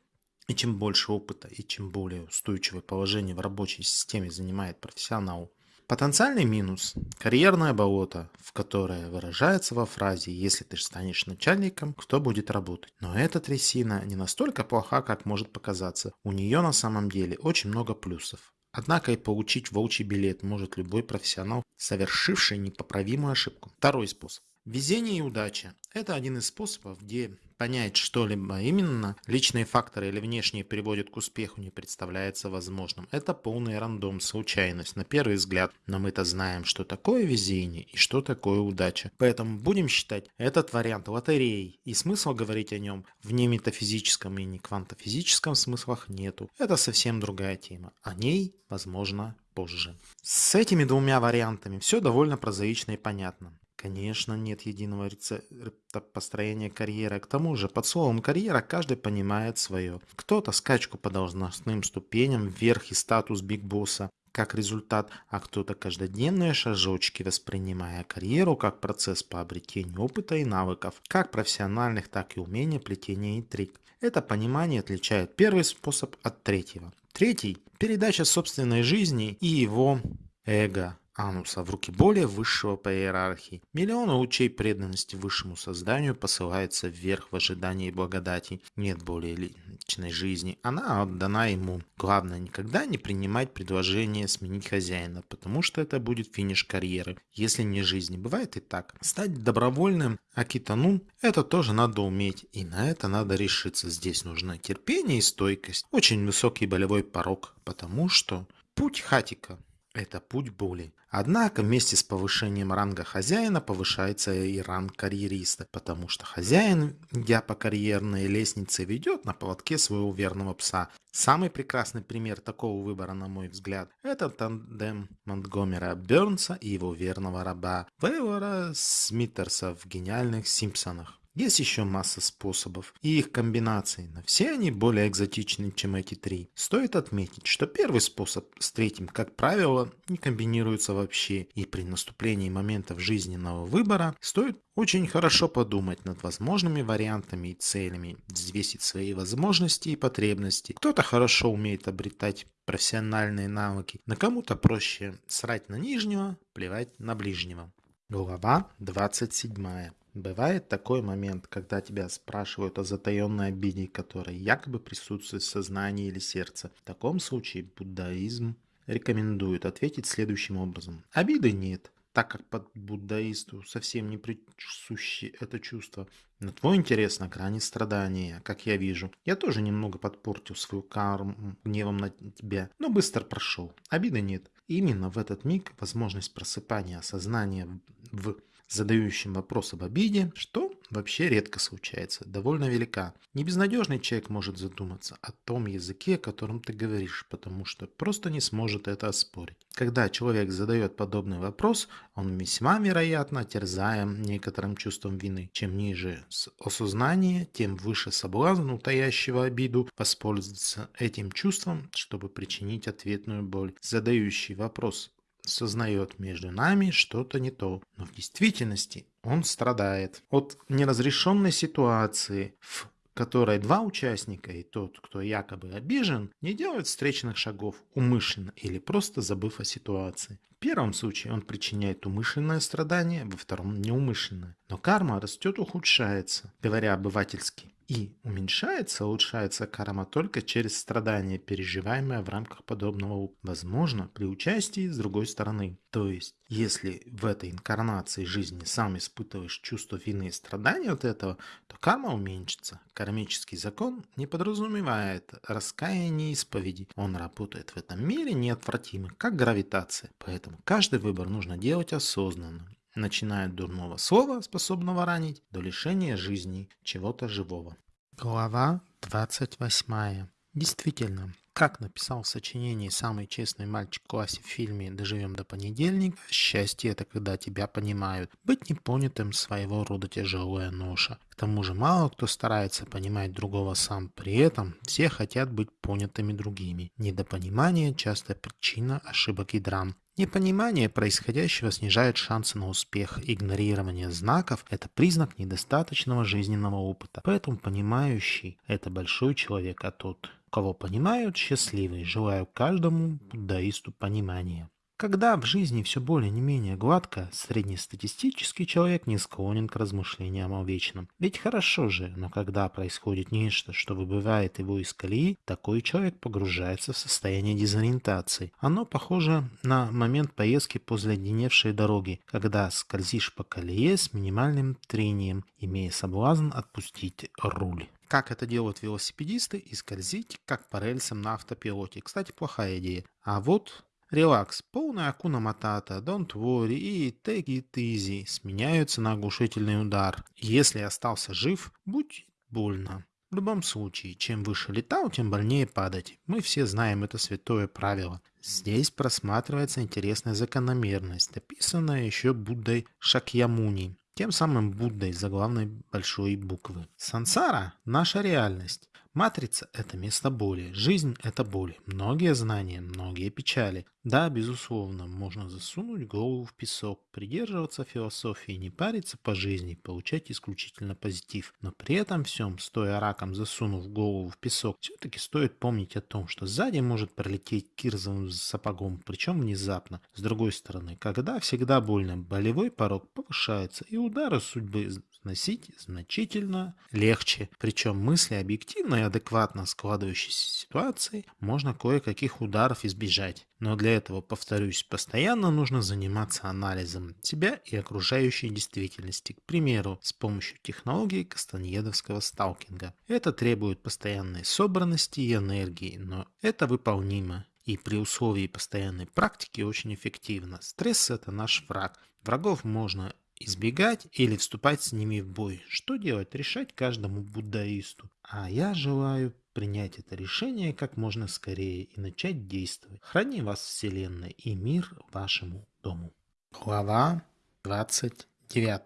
[SPEAKER 1] И чем больше опыта и чем более устойчивое положение в рабочей системе занимает профессионал, Потенциальный минус – карьерное болото, в которое выражается во фразе «если ты станешь начальником, кто будет работать?». Но эта трясина не настолько плоха, как может показаться. У нее на самом деле очень много плюсов. Однако и получить волчий билет может любой профессионал, совершивший непоправимую ошибку. Второй способ. Везение и удача – это один из способов, где понять что-либо именно, личные факторы или внешние приводят к успеху не представляется возможным. Это полный рандом, случайность, на первый взгляд. Но мы-то знаем, что такое везение и что такое удача. Поэтому будем считать этот вариант лотереей. И смысла говорить о нем в не метафизическом и не квантофизическом смыслах нету. Это совсем другая тема. О ней, возможно, позже. С этими двумя вариантами все довольно прозаично и понятно. Конечно, нет единого рецепта построения карьеры. К тому же, под словом «карьера» каждый понимает свое. Кто-то скачку по должностным ступеням вверх и статус бигбосса как результат, а кто-то каждодневные шажочки, воспринимая карьеру как процесс по обретению опыта и навыков, как профессиональных, так и умения плетения интриг. Это понимание отличает первый способ от третьего. Третий – передача собственной жизни и его эго Ануса в руки более высшего по иерархии. Миллионы лучей преданности высшему созданию посылаются вверх в ожидании благодати. Нет более личной жизни. Она отдана ему. Главное, никогда не принимать предложение сменить хозяина, потому что это будет финиш карьеры. Если не жизни, бывает и так. Стать добровольным акитану – это тоже надо уметь. И на это надо решиться. Здесь нужно терпение и стойкость. Очень высокий болевой порог, потому что путь хатика – это путь боли. Однако вместе с повышением ранга хозяина повышается и ранг карьериста, потому что хозяин, идя по карьерной лестнице, ведет на поводке своего верного пса. Самый прекрасный пример такого выбора, на мой взгляд, это тандем Монтгомера Бернса и его верного раба Вейвора Смитерса в «Гениальных Симпсонах». Есть еще масса способов и их комбинаций, но все они более экзотичны, чем эти три. Стоит отметить, что первый способ с третьим, как правило, не комбинируется вообще, и при наступлении моментов жизненного выбора стоит очень хорошо подумать над возможными вариантами и целями, взвесить свои возможности и потребности. Кто-то хорошо умеет обретать профессиональные навыки, на кому-то проще срать на нижнего, плевать на ближнего. Глава 27. Бывает такой момент, когда тебя спрашивают о затаенной обиде, которая якобы присутствует в сознании или сердце. В таком случае буддаизм рекомендует ответить следующим образом. Обиды нет, так как под буддаисту совсем не присуще это чувство. Но твой интерес на грани страдания, как я вижу. Я тоже немного подпортил свою карму гневом на тебя, но быстро прошел. Обиды нет. Именно в этот миг возможность просыпания сознания в задающим вопрос об обиде, что вообще редко случается, довольно велика. Небезнадежный человек может задуматься о том языке, которым ты говоришь, потому что просто не сможет это оспорить. Когда человек задает подобный вопрос, он весьма вероятно терзаем некоторым чувством вины. Чем ниже осознание, тем выше соблазн утаящего обиду воспользоваться этим чувством, чтобы причинить ответную боль. Задающий вопрос сознает между нами что-то не то, но в действительности он страдает от неразрешенной ситуации, в которой два участника и тот, кто якобы обижен, не делают встречных шагов умышленно или просто забыв о ситуации. В первом случае он причиняет умышленное страдание, во втором неумышленное. Но карма растет, ухудшается, говоря обывательски. И уменьшается, улучшается карма только через страдания, переживаемые в рамках подобного опыта. Возможно, при участии с другой стороны. То есть, если в этой инкарнации жизни сам испытываешь чувство вины и страдания от этого, то карма уменьшится. Кармический закон не подразумевает раскаяние и исповеди. Он работает в этом мире неотвратимо, как гравитация. Поэтому каждый выбор нужно делать осознанно начиная от дурного слова, способного ранить, до лишения жизни чего-то живого. Глава 28. Действительно, как написал в сочинении «Самый честный мальчик в классе» в фильме «Доживем до понедельника», счастье – это когда тебя понимают. Быть непонятым – своего рода тяжелая ноша. К тому же мало кто старается понимать другого сам, при этом все хотят быть понятыми другими. Недопонимание – часто причина ошибок и драм. Непонимание происходящего снижает шансы на успех. Игнорирование знаков – это признак недостаточного жизненного опыта. Поэтому понимающий – это большой человек, а тот, кого понимают, счастливый. Желаю каждому буддаисту понимания. Когда в жизни все более не менее гладко, среднестатистический человек не склонен к размышлениям о вечном. Ведь хорошо же, но когда происходит нечто, что выбивает его из колеи, такой человек погружается в состояние дезориентации. Оно похоже на момент поездки по заледеневшей дороге, когда скользишь по колее с минимальным трением, имея соблазн отпустить руль как это делают велосипедисты, и скользить, как по рельсам на автопилоте. Кстати, плохая идея. А вот Релакс, полная акуна матата, don't worry и take it easy сменяются на оглушительный удар. Если остался жив, будь больно. В любом случае, чем выше летал, тем больнее падать. Мы все знаем это святое правило. Здесь просматривается интересная закономерность, описанная еще Буддой Шакьямуни, тем самым Буддой заглавной большой буквы. Сансара – наша реальность. Матрица – это место боли, жизнь – это боль, многие знания, многие печали. Да, безусловно, можно засунуть голову в песок, придерживаться философии, не париться по жизни, получать исключительно позитив. Но при этом всем, стоя раком засунув голову в песок, все-таки стоит помнить о том, что сзади может пролететь кирзовым сапогом, причем внезапно. С другой стороны, когда всегда больно, болевой порог повышается, и удары судьбы сносить значительно легче. Причем мысли объективно и адекватно складывающейся ситуации можно кое-каких ударов избежать. Но для этого, повторюсь, постоянно нужно заниматься анализом себя и окружающей действительности, к примеру, с помощью технологии кастаньедовского сталкинга. Это требует постоянной собранности и энергии, но это выполнимо и при условии постоянной практики очень эффективно. Стресс – это наш враг. Врагов можно избегать или вступать с ними в бой. Что делать? Решать каждому буддаисту. А я желаю принять это решение как можно скорее и начать действовать. Храни вас Вселенная и мир вашему дому. Глава 29.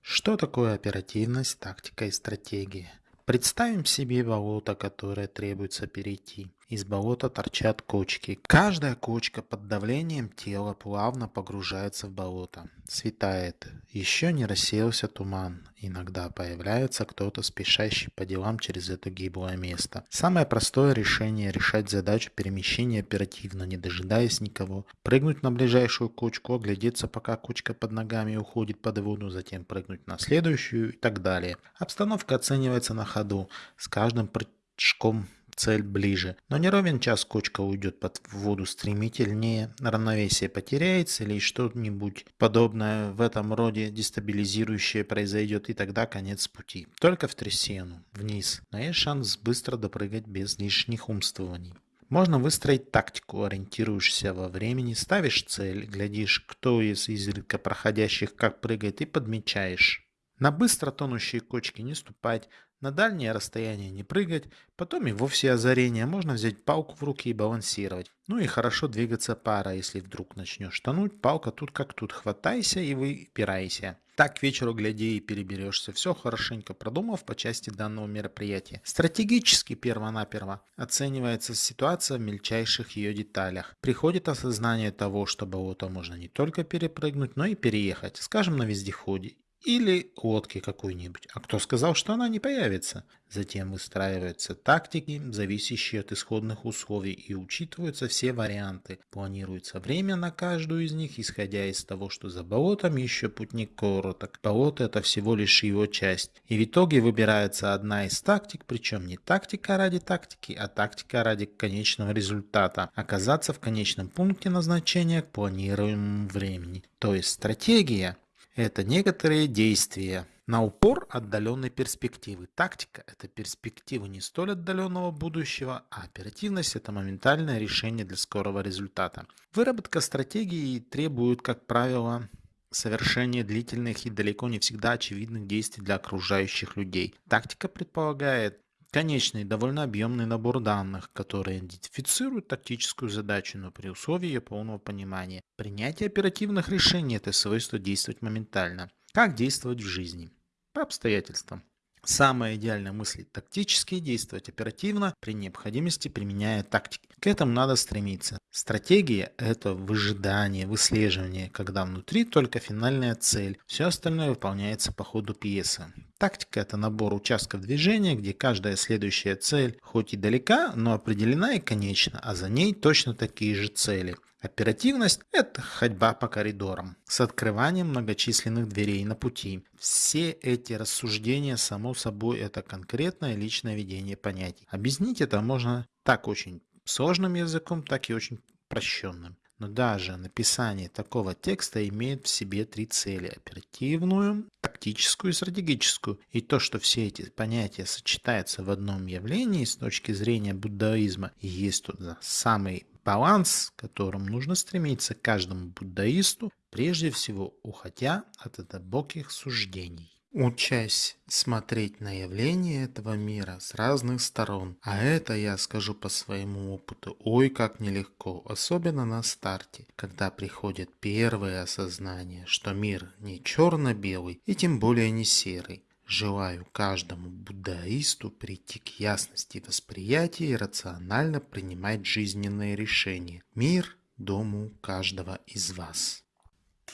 [SPEAKER 1] Что такое оперативность, тактика и стратегия? Представим себе болото, которое требуется перейти. Из болота торчат кочки. Каждая кочка под давлением тела плавно погружается в болото. Светает. Еще не рассеялся туман. Иногда появляется кто-то, спешащий по делам через это гиблое место. Самое простое решение – решать задачу перемещения оперативно, не дожидаясь никого. Прыгнуть на ближайшую кочку, оглядеться, пока кочка под ногами уходит под воду, затем прыгнуть на следующую и так далее. Обстановка оценивается на ходу. С каждым прыжком цель ближе. Но не ровен час кочка уйдет под воду стремительнее, равновесие потеряется или что-нибудь подобное в этом роде дестабилизирующее произойдет и тогда конец пути. Только в трясину, вниз, но есть шанс быстро допрыгать без лишних умствований. Можно выстроить тактику, ориентируешься во времени, ставишь цель, глядишь, кто из изредка проходящих как прыгает и подмечаешь. На быстро тонущие кочки не ступать, на дальнее расстояние не прыгать, потом и вовсе озарение, можно взять палку в руки и балансировать. Ну и хорошо двигаться пара, если вдруг начнешь тонуть, палка тут как тут, хватайся и выпирайся. Так к вечеру гляди и переберешься, все хорошенько продумав по части данного мероприятия. Стратегически перво-наперво оценивается ситуация в мельчайших ее деталях. Приходит осознание того, что болото можно не только перепрыгнуть, но и переехать, скажем, на вездеходе или лодки какой-нибудь. А кто сказал, что она не появится? Затем выстраиваются тактики, зависящие от исходных условий, и учитываются все варианты. Планируется время на каждую из них, исходя из того, что за болотом еще путник короток. Болото это всего лишь его часть. И в итоге выбирается одна из тактик, причем не тактика ради тактики, а тактика ради конечного результата. Оказаться в конечном пункте назначения к планируемому времени. То есть стратегия это некоторые действия на упор отдаленной перспективы. Тактика – это перспектива не столь отдаленного будущего, а оперативность – это моментальное решение для скорого результата. Выработка стратегии требует, как правило, совершения длительных и далеко не всегда очевидных действий для окружающих людей. Тактика предполагает Конечный, довольно объемный набор данных, которые идентифицируют тактическую задачу, но при условии ее полного понимания. Принятие оперативных решений – это свойство действовать моментально. Как действовать в жизни? По обстоятельствам. Самая идеальная мысль – тактически действовать оперативно, при необходимости применяя тактики. К этому надо стремиться. Стратегия – это выжидание, выслеживание, когда внутри только финальная цель, все остальное выполняется по ходу пьесы. Тактика – это набор участков движения, где каждая следующая цель хоть и далека, но определена и конечна, а за ней точно такие же цели – Оперативность – это ходьба по коридорам с открыванием многочисленных дверей на пути. Все эти рассуждения, само собой, это конкретное личное ведение понятий. Объяснить это можно так очень сложным языком, так и очень прощенным. Но даже написание такого текста имеет в себе три цели – оперативную, тактическую и стратегическую. И то, что все эти понятия сочетаются в одном явлении с точки зрения буддаизма, есть туда самый баланс, к которому нужно стремиться каждому буддаисту, прежде всего уходя от глубоких суждений. Учась смотреть на явления этого мира с разных сторон, а это я скажу по своему опыту, ой как нелегко, особенно на старте, когда приходит первое осознание, что мир не черно-белый и тем более не серый, Желаю каждому буддаисту прийти к ясности восприятия и рационально принимать жизненные решения. Мир дому каждого из вас.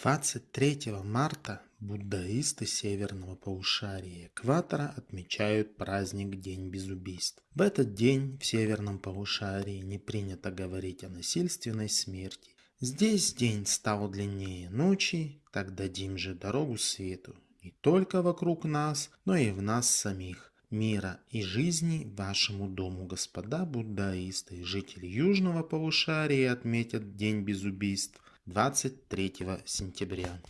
[SPEAKER 1] 23 марта буддаисты северного полушария экватора отмечают праздник День без убийств. В этот день в северном полушарии не принято говорить о насильственной смерти. Здесь день стал длиннее ночи, так дадим же дорогу свету, не только вокруг нас, но и в нас самих, мира и жизни вашему дому, господа буддаисты. Жители Южного полушария отметят День без убийств 23 сентября.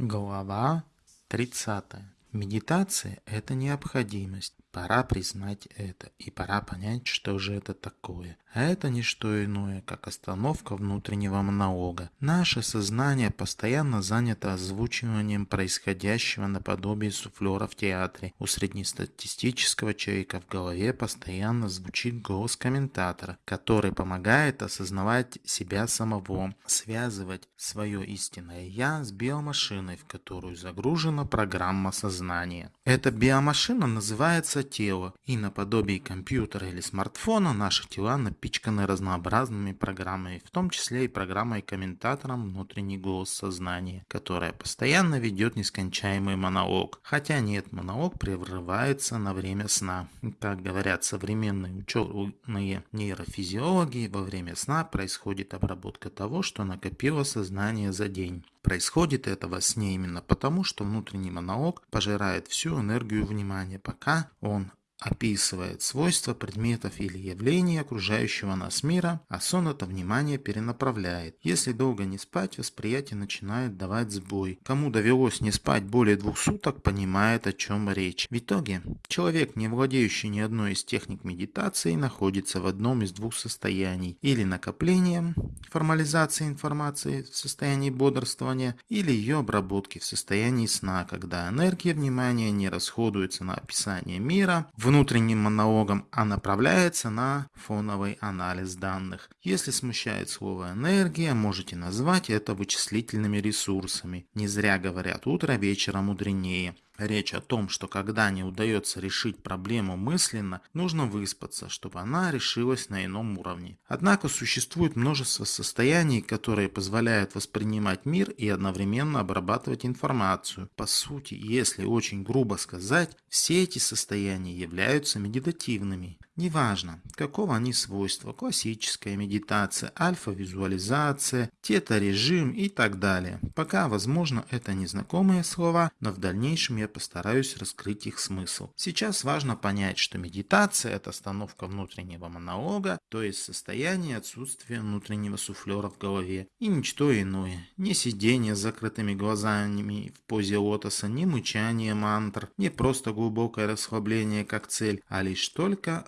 [SPEAKER 1] Глава 30. Медитация – это необходимость. Пора признать это, и пора понять, что же это такое. А это не что иное, как остановка внутреннего монолога. Наше сознание постоянно занято озвучиванием происходящего наподобие суфлера в театре. У среднестатистического человека в голове постоянно звучит голос комментатора, который помогает осознавать себя самого, связывать свое истинное «я» с биомашиной, в которую загружена программа сознания. Эта биомашина называется тело, и наподобие компьютера или смартфона наши тела напичканы разнообразными программами, в том числе и программой-комментатором внутренний голос сознания, которая постоянно ведет нескончаемый монолог. Хотя нет, монолог прерывается на время сна. Как говорят современные ученые нейрофизиологи, во время сна происходит обработка того, что накопило сознание за день. Происходит это во сне именно потому, что внутренний монолог пожирает всю энергию внимания, пока он описывает свойства предметов или явлений окружающего нас мира, а сон это внимание перенаправляет. Если долго не спать, восприятие начинает давать сбой. Кому довелось не спать более двух суток, понимает о чем речь. В итоге, человек, не владеющий ни одной из техник медитации, находится в одном из двух состояний. Или накоплением, формализации информации в состоянии бодрствования, или ее обработки в состоянии сна, когда энергия внимания не расходуется на описание мира, в внутренним монологом, а направляется на фоновый анализ данных. Если смущает слово «энергия», можете назвать это вычислительными ресурсами. Не зря говорят «утро вечера мудренее». Речь о том, что когда не удается решить проблему мысленно, нужно выспаться, чтобы она решилась на ином уровне. Однако существует множество состояний, которые позволяют воспринимать мир и одновременно обрабатывать информацию. По сути, если очень грубо сказать, все эти состояния являются медитативными. Неважно, какого они свойства, классическая медитация, альфа-визуализация, тета-режим и так далее. Пока, возможно, это незнакомые слова, но в дальнейшем я постараюсь раскрыть их смысл. Сейчас важно понять, что медитация – это остановка внутреннего монолога, то есть состояние отсутствия внутреннего суфлера в голове, и ничто иное. Не сидение с закрытыми глазами в позе лотоса, не мычание мантр, не просто глубокое расслабление как цель, а лишь только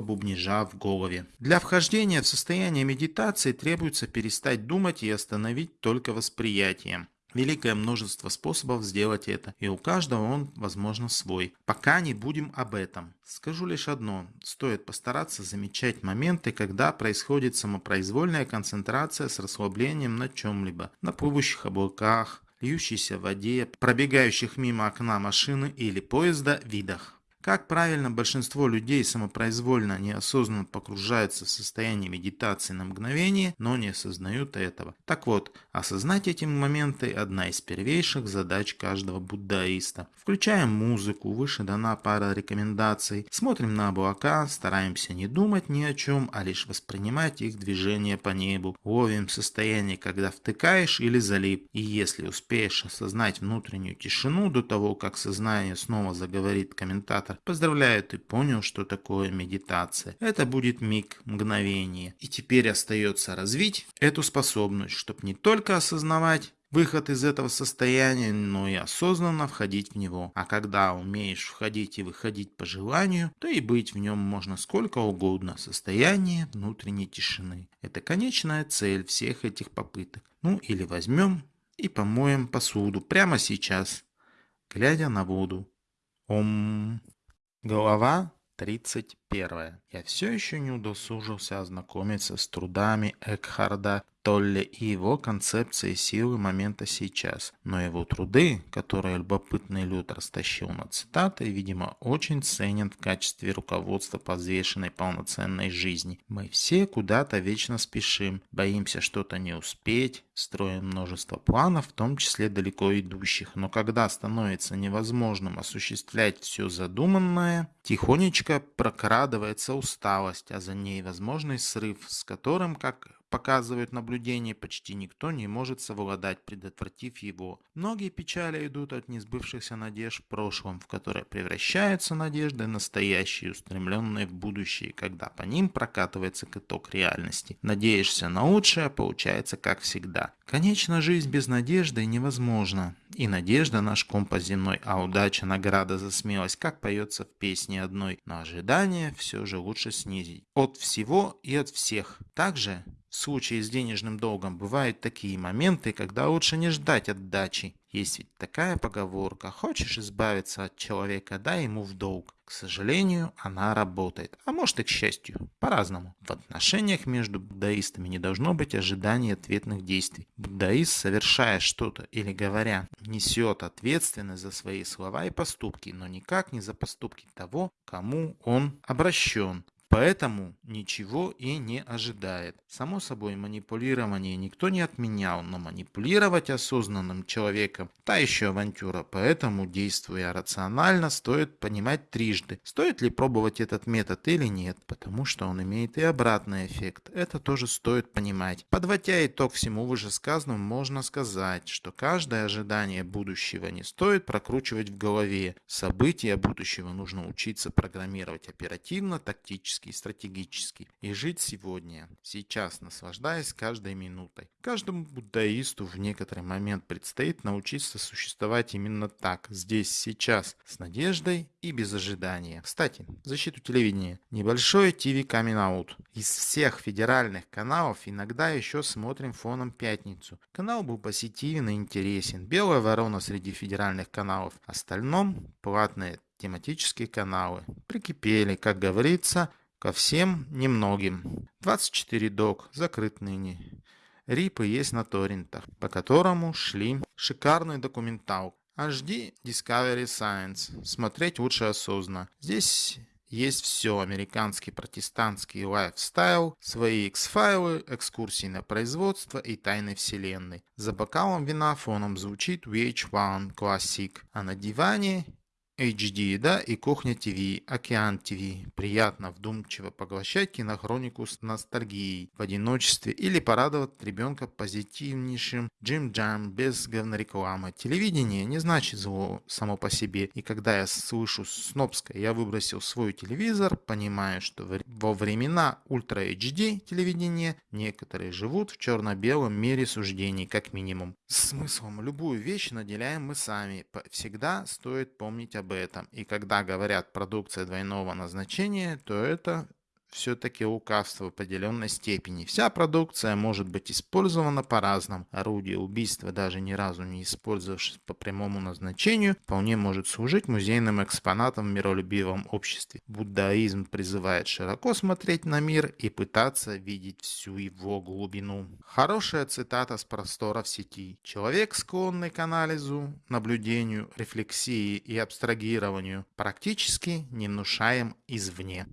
[SPEAKER 1] бубнижа в голове. Для вхождения в состояние медитации требуется перестать думать и остановить только восприятие. Великое множество способов сделать это, и у каждого он, возможно, свой. Пока не будем об этом. Скажу лишь одно. Стоит постараться замечать моменты, когда происходит самопроизвольная концентрация с расслаблением на чем-либо. На плывущих облаках, льющейся воде, пробегающих мимо окна машины или поезда видах. Как правильно большинство людей самопроизвольно, неосознанно погружаются в состояние медитации на мгновение, но не осознают этого. Так вот, осознать эти моменты – одна из первейших задач каждого буддаиста. Включаем музыку, выше дана пара рекомендаций, смотрим на облака, стараемся не думать ни о чем, а лишь воспринимать их движение по небу. Ловим состояние, когда втыкаешь или залип. И если успеешь осознать внутреннюю тишину до того, как сознание снова заговорит комментатор, Поздравляю, ты понял, что такое медитация. Это будет миг, мгновение. И теперь остается развить эту способность, чтобы не только осознавать, выход из этого состояния, но и осознанно входить в него. А когда умеешь входить и выходить по желанию, то и быть в нем можно сколько угодно. Состояние внутренней тишины. Это конечная цель всех этих попыток. Ну или возьмем и помоем посуду прямо сейчас, глядя на воду. Ом. Глава 31. Я все еще не удосужился ознакомиться с трудами Экхарда Толли и его концепции силы момента сейчас, но его труды, которые любопытный Люд растащил на цитаты, видимо, очень ценен в качестве руководства по взвешенной полноценной жизни. Мы все куда-то вечно спешим, боимся что-то не успеть, строим множество планов, в том числе далеко идущих, но когда становится невозможным осуществлять все задуманное, тихонечко прокрадывается усталость, а за ней возможный срыв, с которым, как
[SPEAKER 2] показывают наблюдения, почти никто не может совладать, предотвратив его. Многие печали идут от несбывшихся надежд в прошлом, в которые превращаются надежды настоящие, устремленные в будущее, когда по ним прокатывается каток реальности. Надеешься на лучшее, получается как всегда. Конечно, жизнь без надежды невозможна. И надежда наш компас земной, а удача награда за смелость, как поется в песне одной. Но ожидания все же лучше снизить. От всего и от всех. Также в случае с денежным долгом бывают такие моменты, когда лучше не ждать отдачи. Есть ведь такая поговорка «хочешь избавиться от человека, дай ему в долг». К сожалению, она работает, а может и к счастью, по-разному. В отношениях между буддаистами не должно быть ожиданий ответных действий. Буддаист, совершая что-то или говоря, несет ответственность за свои слова и поступки, но никак не за поступки того, кому он обращен. Поэтому ничего и не ожидает. Само собой, манипулирование никто не отменял, но манипулировать осознанным человеком – та еще авантюра. Поэтому, действуя рационально, стоит понимать трижды, стоит ли пробовать этот метод или нет, потому что он имеет и обратный эффект. Это тоже стоит понимать. Подводя итог всему вышесказанному, можно сказать, что каждое ожидание будущего не стоит прокручивать в голове. События будущего нужно учиться программировать оперативно, тактически тактический, стратегический. И жить сегодня, сейчас, наслаждаясь каждой минутой. Каждому буддаисту в некоторый момент предстоит научиться существовать именно так, здесь, сейчас, с надеждой и без ожидания. Кстати, защиту телевидения. Небольшой Coming Out. Из всех федеральных каналов иногда еще смотрим фоном пятницу. Канал был позитивен и интересен. Белая ворона среди федеральных каналов. Остальном платные тематические каналы. Прикипели, как говорится, Ко всем немногим. 24 док закрыт ныне. Рипы есть на торрентах, по которому шли шикарный документал. HD Discovery Science. Смотреть лучше осознанно. Здесь есть все. Американский протестантский lifestyle, свои X-файлы, экскурсии на производство и тайны вселенной. За бокалом вина фоном звучит VH1 Classic, а на диване HD, да, и Кухня ТВ, Океан ТВ. Приятно вдумчиво поглощать кинохронику с ностальгией в одиночестве или порадовать ребенка позитивнейшим JimJam без говнорекламы. Телевидение не значит зло само по себе. И когда я слышу снобское, я выбросил свой телевизор, понимая, что во времена Ultra HD телевидения некоторые живут в черно-белом мире суждений, как минимум. Смыслом любую вещь наделяем мы сами. Всегда стоит помнить об об этом. И когда говорят продукция двойного назначения, то это все-таки лукавство в определенной степени. Вся продукция может быть использована по-разному. Орудие убийства, даже ни разу не использовавшись по прямому назначению, вполне может служить музейным экспонатом в миролюбивом обществе. Буддаизм призывает широко смотреть на мир и пытаться видеть всю его глубину. Хорошая цитата с простора в сети. Человек, склонный к анализу, наблюдению, рефлексии и абстрагированию, практически не внушаем извне.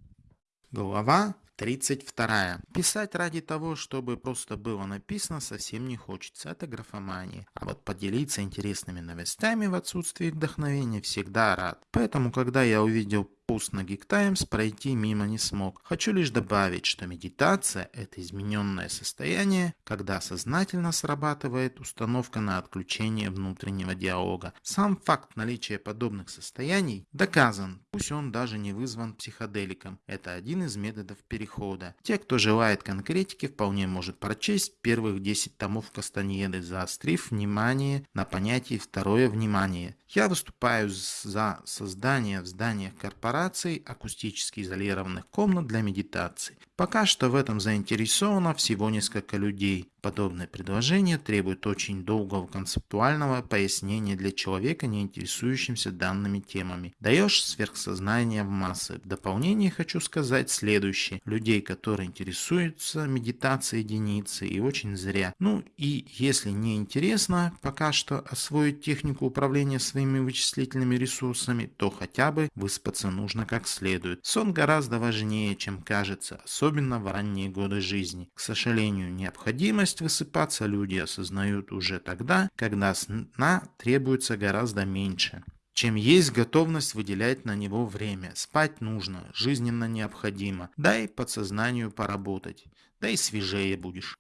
[SPEAKER 2] Глава 32. Писать ради того, чтобы просто было написано, совсем не хочется. Это графомания. А вот поделиться интересными новостями в отсутствии вдохновения всегда рад. Поэтому, когда я увидел пост на Geek Times пройти мимо не смог. Хочу лишь добавить, что медитация – это измененное состояние, когда сознательно срабатывает установка на отключение внутреннего диалога. Сам факт наличия подобных состояний доказан, пусть он даже не вызван психоделиком. Это один из методов перехода. Те, кто желает конкретики, вполне может прочесть первых 10 томов Кастаньеды, заострив внимание на понятии «второе внимание». Я выступаю за создание в зданиях корпораций акустически изолированных комнат для медитации. Пока что в этом заинтересовано всего несколько людей. Подобное предложение требует очень долгого концептуального пояснения для человека, не интересующимся данными темами. Даешь сверхсознание в массы. В дополнение хочу сказать следующее. Людей, которые интересуются медитацией единицы и очень зря. Ну и если не интересно пока что освоить технику управления своими вычислительными ресурсами, то хотя бы выспаться нужно как следует. Сон гораздо важнее, чем кажется, особенно в ранние годы жизни. К сожалению, Необходимость высыпаться люди осознают уже тогда, когда сна требуется гораздо меньше чем есть готовность выделять на него время. Спать нужно, жизненно необходимо. Дай подсознанию поработать, да и свежее будешь.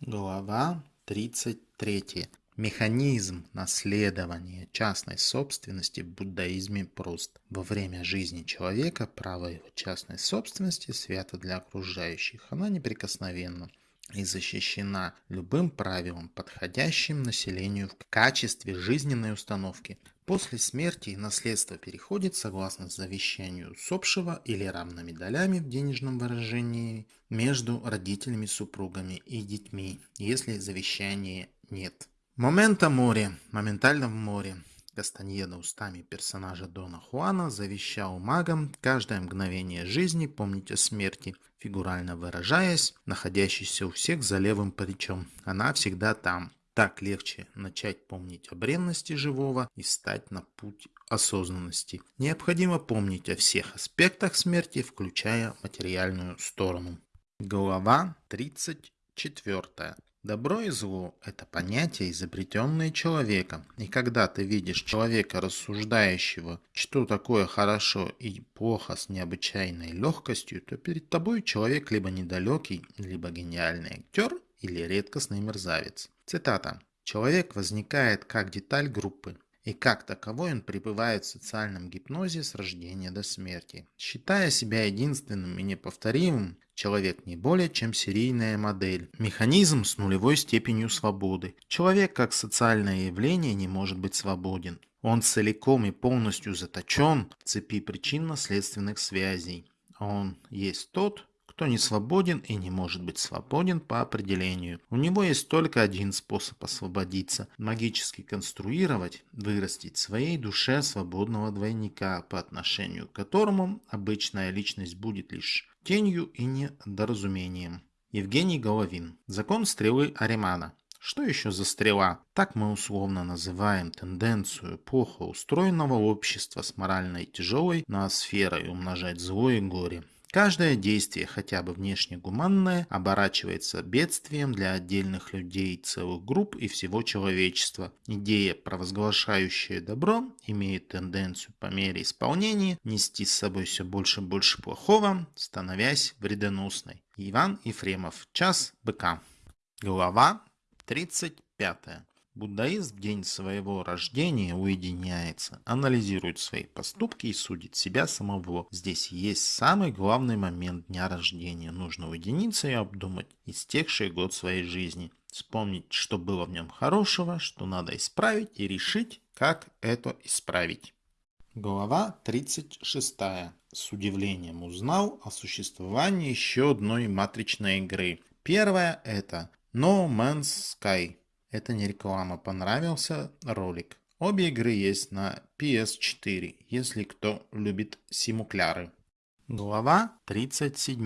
[SPEAKER 2] Глава 33. Механизм наследования частной собственности в буддаизме прост. Во время жизни человека право его частной собственности свято для окружающих. Она неприкосновенна и защищена любым правилом, подходящим населению в качестве жизненной установки. После смерти наследство переходит, согласно завещанию усопшего или равными долями в денежном выражении, между родителями, супругами и детьми, если завещания нет. Момента море, моментально в море. Кастаньеда устами персонажа Дона Хуана завещал магам каждое мгновение жизни помнить о смерти, фигурально выражаясь, находящейся у всех за левым плечом. Она всегда там. Так легче начать помнить о бренности живого и стать на путь осознанности. Необходимо помнить о всех аспектах смерти, включая материальную сторону. Глава 34. Добро и зло – это понятия, изобретенные человеком. И когда ты видишь человека, рассуждающего, что такое хорошо и плохо с необычайной легкостью, то перед тобой человек либо недалекий, либо гениальный актер, или редкостный мерзавец. Цитата. «Человек возникает как деталь группы, и как таковой он пребывает в социальном гипнозе с рождения до смерти. Считая себя единственным и неповторимым, Человек не более чем серийная модель. Механизм с нулевой степенью свободы. Человек как социальное явление не может быть свободен. Он целиком и полностью заточен в цепи причинно-следственных связей. Он есть тот, кто не свободен и не может быть свободен по определению. У него есть только один способ освободиться – магически конструировать, вырастить в своей душе свободного двойника, по отношению к которому обычная личность будет лишь тенью и недоразумением. Евгений Головин. Закон стрелы Аримана. Что еще за стрела? Так мы условно называем тенденцию плохо устроенного общества с моральной тяжелой ноосферой умножать зло и горе. Каждое действие, хотя бы внешне гуманное, оборачивается бедствием для отдельных людей, целых групп и всего человечества. Идея, провозглашающая добро, имеет тенденцию по мере исполнения нести с собой все больше и больше плохого, становясь вредоносной. Иван Ефремов. Час быка. Глава 35. Буддаист в день своего рождения уединяется, анализирует свои поступки и судит себя самого. Здесь есть самый главный момент дня рождения. Нужно уединиться и обдумать истекший год своей жизни. Вспомнить, что было в нем хорошего, что надо исправить и решить, как это исправить. Глава 36. С удивлением узнал о существовании еще одной матричной игры. Первая это No Man's Sky. Это не реклама, понравился ролик. Обе игры есть на PS4, если кто любит симукляры. Глава 37.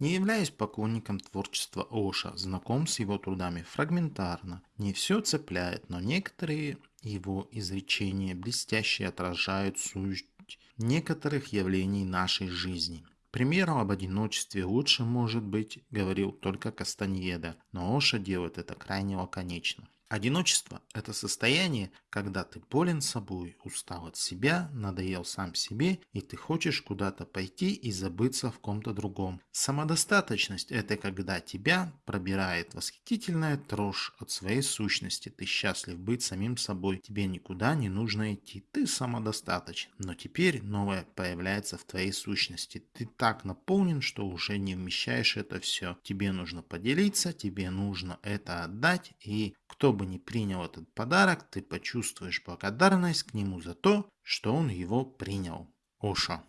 [SPEAKER 2] Не являюсь поклонником творчества Оша, знаком с его трудами фрагментарно. Не все цепляет, но некоторые его изречения блестяще отражают суть некоторых явлений нашей жизни. Примером об одиночестве лучше, может быть, говорил только Кастаньеда, но Оша делает это крайне лаконично. Одиночество – это состояние, когда ты болен собой, устал от себя, надоел сам себе, и ты хочешь куда-то пойти и забыться в ком-то другом. Самодостаточность – это когда тебя пробирает восхитительная трожь от своей сущности. Ты счастлив быть самим собой, тебе никуда не нужно идти, ты самодостаточен. Но теперь новое появляется в твоей сущности. Ты так наполнен, что уже не вмещаешь это все. Тебе нужно поделиться, тебе нужно это отдать, и кто бы ни принял этот подарок, ты почувствуешь благодарность к нему за то, что он его принял. Ошо.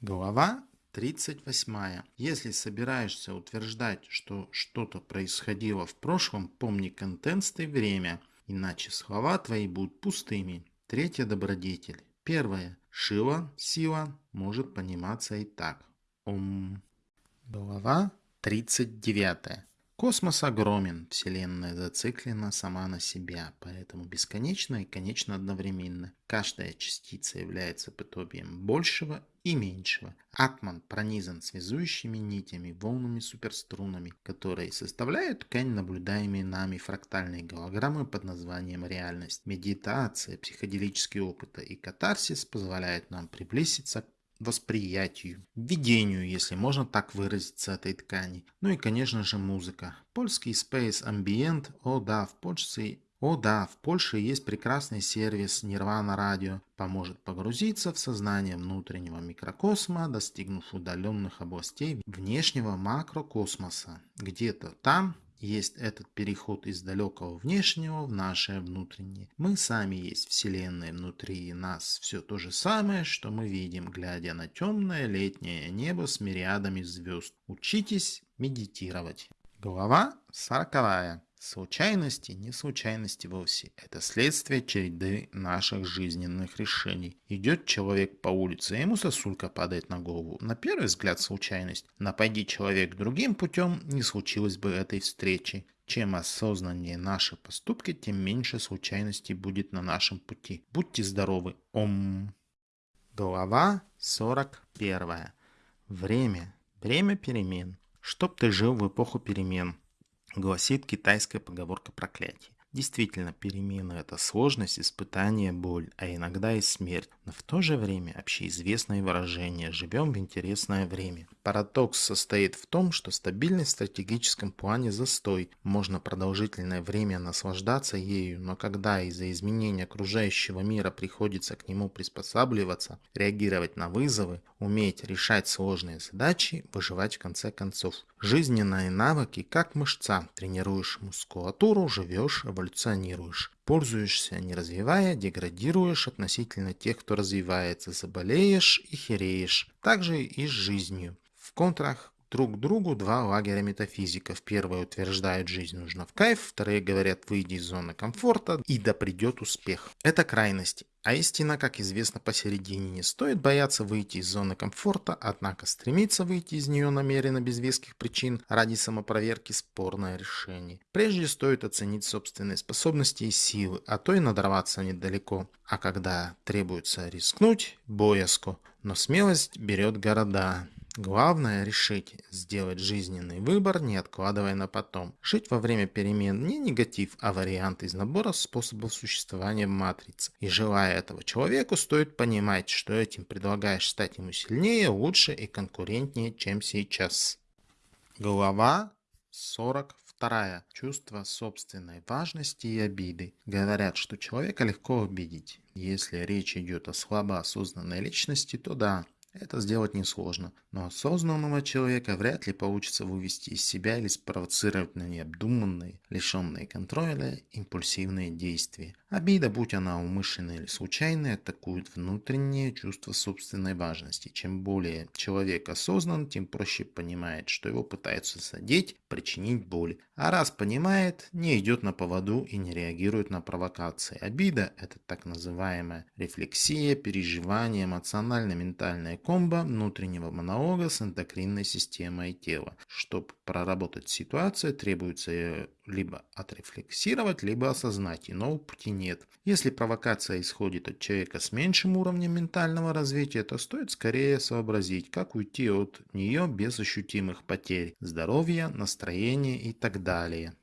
[SPEAKER 2] Глава 38. Если собираешься утверждать, что что-то происходило в прошлом, помни контекст и время, иначе слова твои будут пустыми. Третья добродетель. Первое. Шила, сила, может пониматься и так. Ом. Глава 39. Космос огромен, Вселенная зациклена сама на себя, поэтому бесконечно и конечно одновременно. Каждая частица является подобием большего и меньшего. Атман пронизан связующими нитями, волнами суперструнами, которые составляют ткань наблюдаемой нами фрактальной голограммы под названием реальность. Медитация, психоделические опыты и катарсис позволяют нам приблизиться к восприятию, видению, если можно так выразиться, этой ткани. Ну и, конечно же, музыка. Польский Space Ambient, о да, в Польше о да, в Польше есть прекрасный сервис Nirvana Radio, поможет погрузиться в сознание внутреннего микрокосма, достигнув удаленных областей внешнего макрокосмоса. Где-то там есть этот переход из далекого внешнего в наше внутреннее. Мы сами есть Вселенная внутри нас. Все то же самое, что мы видим, глядя на темное летнее небо с мириадами звезд. Учитесь медитировать. Глава сороковая. Случайности не случайности вовсе. Это следствие череды наших жизненных решений. Идет человек по улице, ему сосулька падает на голову. На первый взгляд случайность. Напади человек другим путем, не случилось бы этой встречи. Чем осознаннее наши поступки, тем меньше случайностей будет на нашем пути. Будьте здоровы. Ом. Глава 41. Время. Время перемен. Чтоб ты жил в эпоху перемен гласит китайская поговорка проклятия. Действительно, перемены – это сложность, испытание, боль, а иногда и смерть. Но в то же время общеизвестное выражение «живем в интересное время». Парадокс состоит в том, что стабильность в стратегическом плане застой. Можно продолжительное время наслаждаться ею, но когда из-за изменения окружающего мира приходится к нему приспосабливаться, реагировать на вызовы, уметь решать сложные задачи, выживать в конце концов. Жизненные навыки как мышца. Тренируешь мускулатуру, живешь, эволюционируешь. Пользуешься, не развивая, деградируешь относительно тех, кто развивается, заболеешь и хереешь. Также и с жизнью. В контрах друг другу два лагеря метафизиков. Первые утверждают, жизнь нужна в кайф, вторые говорят, выйди из зоны комфорта и да придет успех. Это крайности. А истина, как известно, посередине. Не стоит бояться выйти из зоны комфорта, однако стремиться выйти из нее намеренно без веских причин ради самопроверки – спорное решение. Прежде стоит оценить собственные способности и силы, а то и надорваться недалеко. А когда требуется рискнуть – боязко. Но смелость берет города. Главное решить сделать жизненный выбор, не откладывая на потом. Жить во время перемен не негатив, а вариант из набора способов существования в матрице. И желая этого человеку, стоит понимать, что этим предлагаешь стать ему сильнее, лучше и конкурентнее, чем сейчас. Глава 42. Чувство собственной важности и обиды. Говорят, что человека легко обидеть. Если речь идет о слабо осознанной личности, то да, это сделать несложно, но осознанного человека вряд ли получится вывести из себя или спровоцировать на необдуманные, лишенные контроля, импульсивные действия. Обида, будь она умышленная или случайная, атакует внутреннее чувство собственной важности. Чем более человек осознан, тем проще понимает, что его пытаются задеть, причинить боль. А раз понимает, не идет на поводу и не реагирует на провокации. Обида – это так называемая рефлексия, переживание, эмоционально-ментальная комбо внутреннего монолога с эндокринной системой тела. Чтобы проработать ситуацию, требуется либо отрефлексировать, либо осознать, иного пути нет. Если провокация исходит от человека с меньшим уровнем ментального развития, то стоит скорее сообразить, как уйти от нее без ощутимых потерь здоровья, настроения и так далее.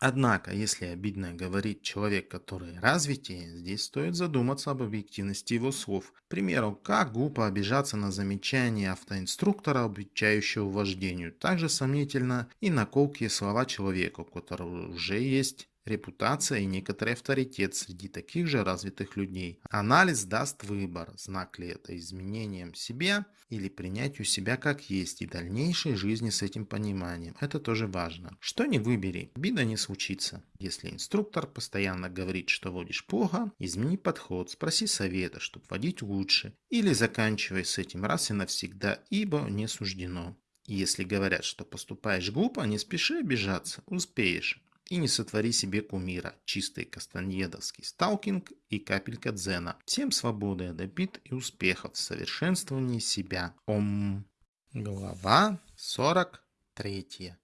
[SPEAKER 2] Однако, если обидно говорит человек, который развитие, здесь стоит задуматься об объективности его слов. К примеру, как глупо обижаться на замечание автоинструктора, обучающего вождению. Также сомнительно и на колкие слова человека, у которого уже есть репутация и некоторый авторитет среди таких же развитых людей. Анализ даст выбор, знак ли это изменением себя или принятию себя как есть и дальнейшей жизни с этим пониманием. Это тоже важно. Что не выбери, беда не случится. Если инструктор постоянно говорит, что водишь плохо, измени подход, спроси совета, чтобы водить лучше. Или заканчивай с этим раз и навсегда, ибо не суждено. Если говорят, что поступаешь глупо, не спеши обижаться, успеешь. И не сотвори себе кумира. Чистый кастаньедовский сталкинг и капелька дзена. Всем свободы от и успехов в совершенствовании себя. Ом. Глава 43.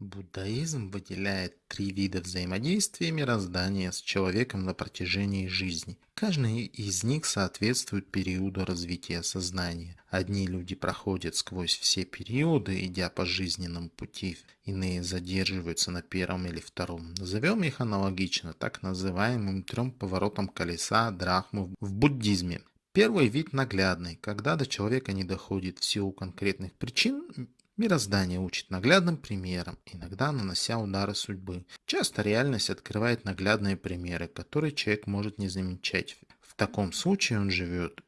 [SPEAKER 2] Буддаизм выделяет три вида взаимодействия мироздания с человеком на протяжении жизни. Каждый из них соответствует периоду развития сознания. Одни люди проходят сквозь все периоды, идя по жизненному пути, иные задерживаются на первом или втором. Назовем их аналогично так называемым трем поворотам колеса Драхмы в буддизме.
[SPEAKER 1] Первый вид наглядный, когда до человека не доходит в силу конкретных причин, Мироздание учит наглядным примером, иногда нанося удары судьбы. Часто реальность открывает наглядные примеры, которые человек может не замечать. В таком случае он живет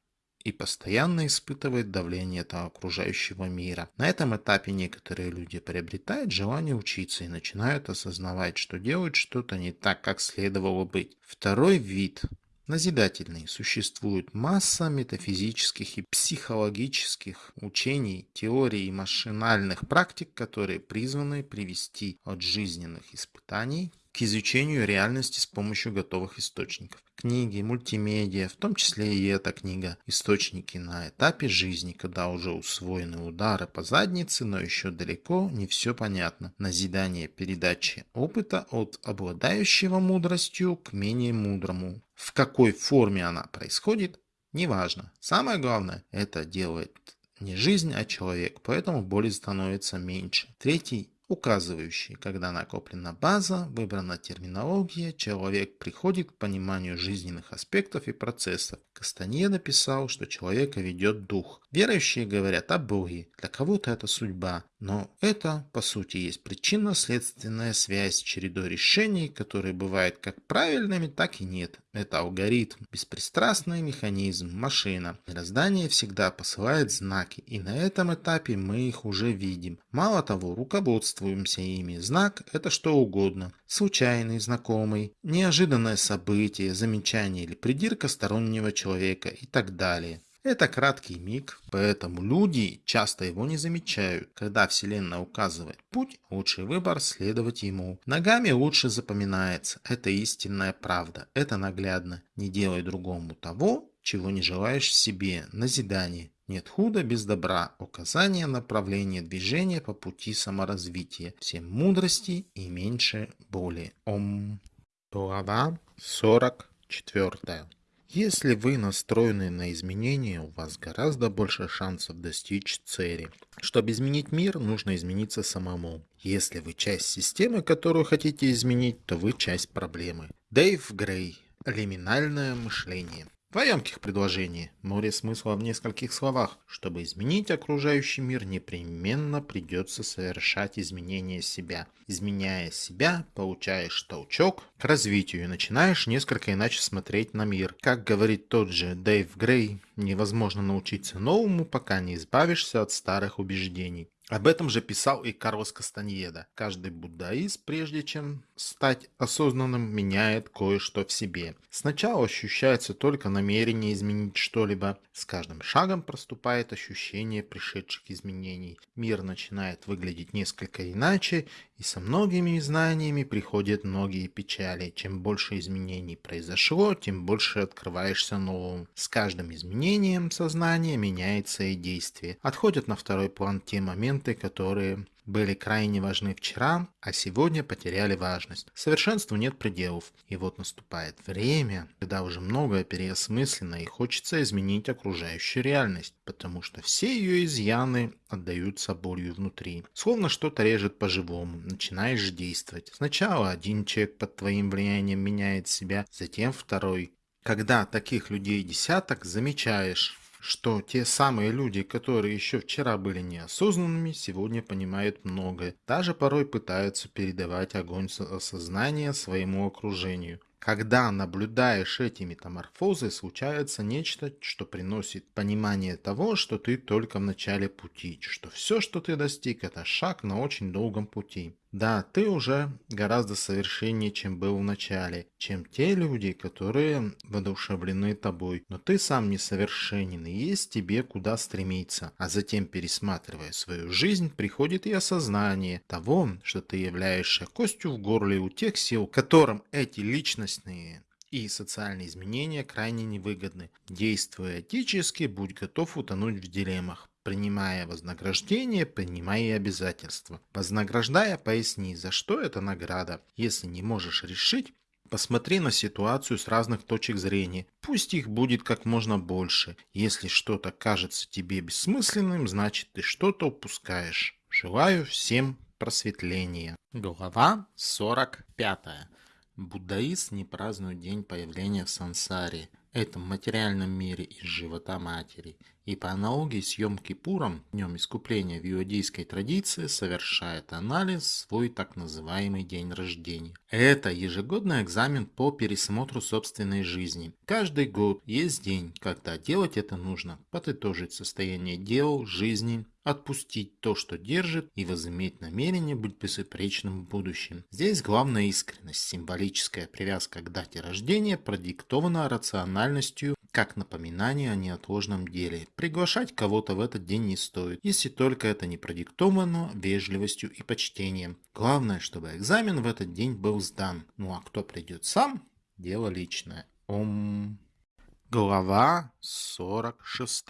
[SPEAKER 1] и постоянно испытывает давление этого окружающего мира. На этом этапе некоторые люди приобретают желание учиться и начинают осознавать, что делают что-то не так, как следовало быть. Второй вид назидательный. Существует масса метафизических и психологических учений, теорий и машинальных практик, которые призваны привести от жизненных испытаний к изучению реальности с помощью готовых источников. Книги, мультимедиа, в том числе и эта книга, источники на этапе жизни, когда уже усвоены удары по заднице, но еще далеко не все понятно. Назидание передачи опыта от обладающего мудростью к менее мудрому. В какой форме она происходит, неважно. Самое главное, это делает не жизнь, а человек, поэтому боли становится меньше. Третий указывающий, когда накоплена база, выбрана терминология, человек приходит к пониманию жизненных аспектов и процессов. Кастанье написал, что человека ведет дух. Верующие говорят о Боге, для кого-то это судьба, но это, по сути, есть причинно-следственная связь чередой решений, которые бывают как правильными, так и нет. Это алгоритм, беспристрастный механизм, машина. Мироздание всегда посылает знаки, и на этом этапе мы их уже видим. Мало того, руководствуемся ими. Знак – это что угодно. Случайный, знакомый, неожиданное событие, замечание или придирка стороннего человека и так далее. Это краткий миг, поэтому люди часто его не замечают. Когда Вселенная указывает путь, лучший выбор следовать ему. Ногами лучше запоминается. Это истинная правда. Это наглядно. Не делай другому того, чего не желаешь себе. Назидание. Нет худа без добра. Указание направления движения по пути саморазвития. Всем мудрости и меньше боли. Ом. Глава 44. Если вы настроены на изменения, у вас гораздо больше шансов достичь цели. Чтобы изменить мир, нужно измениться самому. Если вы часть системы, которую хотите изменить, то вы часть проблемы. Дэйв Грей. Лиминальное мышление. Два емких предложения, море смысла в нескольких словах. Чтобы изменить окружающий мир, непременно придется совершать изменения себя. Изменяя себя, получаешь толчок к развитию и начинаешь несколько иначе смотреть на мир. Как говорит тот же Дэйв Грей, невозможно научиться новому, пока не избавишься от старых убеждений. Об этом же писал и Карлос Кастаньеда. Каждый буддаист, прежде чем стать осознанным, меняет кое-что в себе. Сначала ощущается только намерение изменить что-либо. С каждым шагом проступает ощущение пришедших изменений. Мир начинает выглядеть несколько иначе, и со многими знаниями приходят многие печали. Чем больше изменений произошло, тем больше открываешься новому. С каждым изменением сознания меняется и действие. Отходят на второй план те моменты, которые были крайне важны вчера, а сегодня потеряли важность. Совершенству нет пределов. И вот наступает время, когда уже многое переосмыслено и хочется изменить окружающую реальность, потому что все ее изъяны отдаются болью внутри. Словно что-то режет по-живому, начинаешь действовать. Сначала один человек под твоим влиянием меняет себя, затем второй. Когда таких людей десяток, замечаешь, что те самые люди, которые еще вчера были неосознанными, сегодня понимают многое. Даже порой пытаются передавать огонь осознания своему окружению. Когда наблюдаешь эти метаморфозы, случается нечто, что приносит понимание того, что ты только в начале пути, что все, что ты достиг, это шаг на очень долгом пути. Да, ты уже гораздо совершеннее, чем был в начале, чем те люди, которые воодушевлены тобой. Но ты сам несовершенен, и есть тебе куда стремиться. А затем, пересматривая свою жизнь, приходит и осознание того, что ты являешься костью в горле у тех сил, которым эти личностные и социальные изменения крайне невыгодны. Действуя этически, будь готов утонуть в дилеммах. Принимая вознаграждение, принимай и обязательства. Вознаграждая, поясни, за что эта награда. Если не можешь решить, Посмотри на ситуацию с разных точек зрения. Пусть их будет как можно больше. Если что-то кажется тебе бессмысленным, значит ты что-то упускаешь. Желаю всем просветления. Глава 45. Буддаист не празднует день появления в сансаре. этом материальном мире из живота матери. И по аналогии с Йом-Кипуром, днем искупления в иудейской традиции, совершает анализ свой так называемый день рождения. Это ежегодный экзамен по пересмотру собственной жизни. Каждый год есть день, когда делать это нужно, подытожить состояние дел, жизни, отпустить то, что держит, и возыметь намерение быть безупречным в будущем. Здесь главная искренность, символическая привязка к дате рождения продиктована рациональностью как напоминание о неотложном деле. Приглашать кого-то в этот день не стоит, если только это не продиктовано вежливостью и почтением. Главное, чтобы экзамен в этот день был сдан. Ну а кто придет сам, дело личное. Ом... Глава 46.